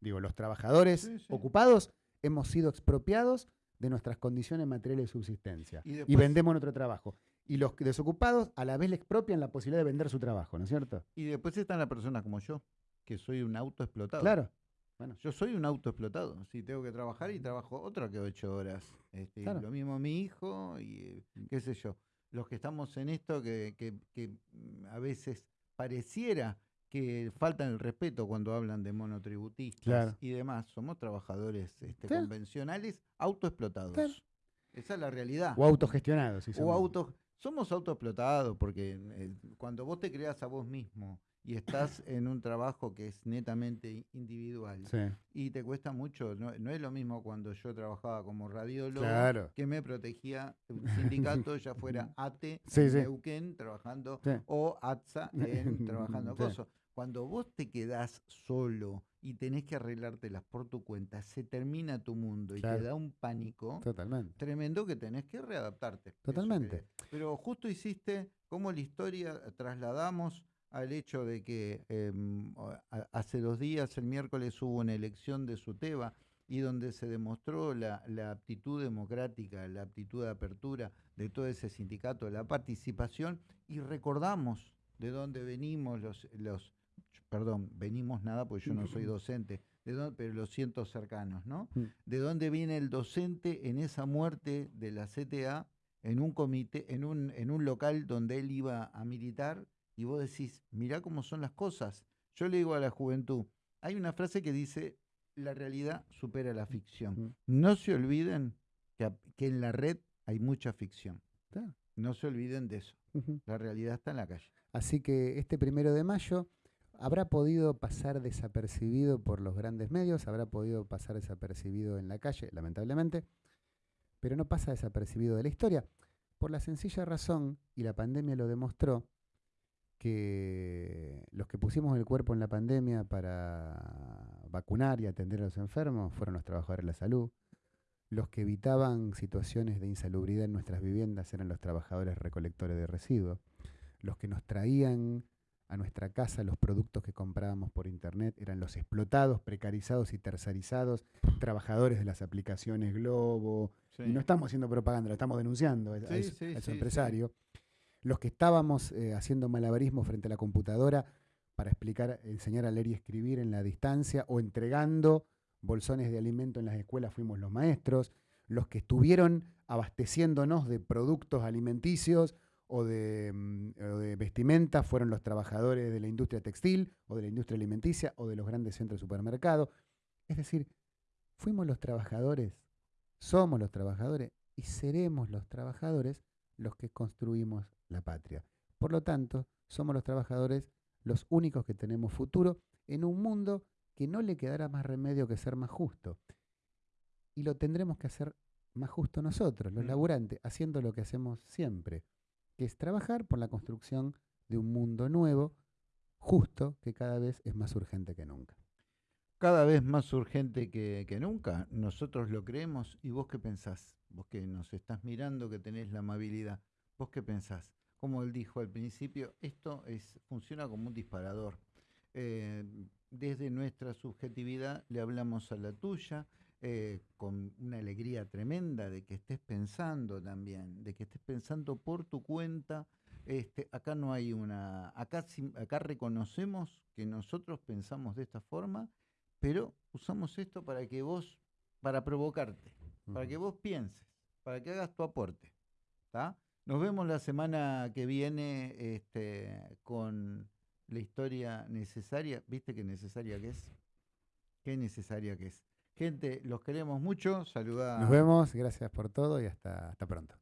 Digo, los trabajadores ocupados hemos sido expropiados de nuestras condiciones materiales de subsistencia y, vendemos nuestro trabajo. Y los desocupados a la vez le expropian la posibilidad de vender su trabajo, ¿no es cierto? Y después están las personas como yo, que soy un autoexplotado. Claro. Bueno. Yo soy un autoexplotado. Si tengo que trabajar y trabajo otra que ocho horas. Este, Lo mismo mi hijo y qué sé yo. Los que estamos en esto que, que mm, a veces pareciera que faltan el respeto cuando hablan de monotributistas y demás. Somos trabajadores este, convencionales autoexplotados. Esa es la realidad. O autogestionados. o auto, somos autoexplotados porque eh, cuando vos te creas a vos mismo y estás en un trabajo que es netamente individual. Y te cuesta mucho, no, es lo mismo cuando yo trabajaba como radiólogo que me protegía un sindicato, ya fuera ATE en trabajando o ATSA en trabajando cosas. Cuando vos te quedás solo y tenés que arreglártelas por tu cuenta, se termina tu mundo y te da un pánico tremendo que tenés que readaptarte. Totalmente. pero justo hiciste cómo la historia trasladamos al hecho de que em, hace dos días, el miércoles, hubo una elección de SUTEBA y donde se demostró la, aptitud democrática, la aptitud de apertura de todo ese sindicato, la participación, y recordamos de dónde venimos los, los perdón, venimos nada porque yo no soy docente, de pero los siento cercanos, ¿no? Mm. ¿De dónde viene el docente en esa muerte de la CTA en un comité, en un, en un local donde él iba a militar y vos decís, mirá cómo son las cosas. Yo le digo a la juventud, hay una frase que dice, la realidad supera la ficción. No se olviden que, en la red hay mucha ficción. No se olviden de eso. La realidad está en la calle. Así que este primero de mayo habrá podido pasar desapercibido por los grandes medios, habrá podido pasar desapercibido en la calle, lamentablemente, pero no pasa desapercibido de la historia, por la sencilla razón, y la pandemia lo demostró, que los que pusimos el cuerpo en la pandemia para vacunar y atender a los enfermos fueron los trabajadores de la salud. Los que evitaban situaciones de insalubridad en nuestras viviendas eran los trabajadores recolectores de residuos. Los que nos traían a nuestra casa los productos que comprábamos por internet eran los explotados, precarizados y tercerizados, trabajadores de las aplicaciones Globo. Y no estamos haciendo propaganda, lo estamos denunciando a, ese empresario. Los que estábamos eh, haciendo malabarismo frente a la computadora para explicar, enseñar a leer y escribir en la distancia o entregando bolsones de alimento en las escuelas fuimos los maestros. Los que estuvieron abasteciéndonos de productos alimenticios Mm, o de, vestimenta fueron los trabajadores de la industria textil o de la industria alimenticia o de los grandes centros de supermercado. Es decir, fuimos los trabajadores, somos los trabajadores y seremos los trabajadores los que construimos la patria. Por lo tanto, somos los trabajadores los únicos que tenemos futuro en un mundo que no le quedará más remedio que ser más justo. Y lo tendremos que hacer más justo nosotros, los mm. laburantes, haciendo lo que hacemos siempre, que es trabajar por la construcción de un mundo nuevo, justo, que cada vez es más urgente que nunca. Cada vez más urgente que, nunca. Nosotros lo creemos. ¿Y vos qué pensás? Vos que nos estás mirando, que tenés la amabilidad. ¿Vos qué pensás? Como él dijo al principio, esto es, funciona como un disparador. Eh, desde nuestra subjetividad le hablamos a la tuya, eh, con una alegría tremenda de que estés pensando también, de que estés pensando por tu cuenta. Este, acá no hay una, acá, acá reconocemos que nosotros pensamos de esta forma, pero usamos esto para que vos, para provocarte, para que vos pienses, para que hagas tu aporte. Nos vemos la semana que viene este, con la historia necesaria. ¿Viste qué necesaria que es? Qué necesaria que es. Gente, los queremos mucho. Saluda. Nos vemos, gracias por todo y hasta, hasta pronto.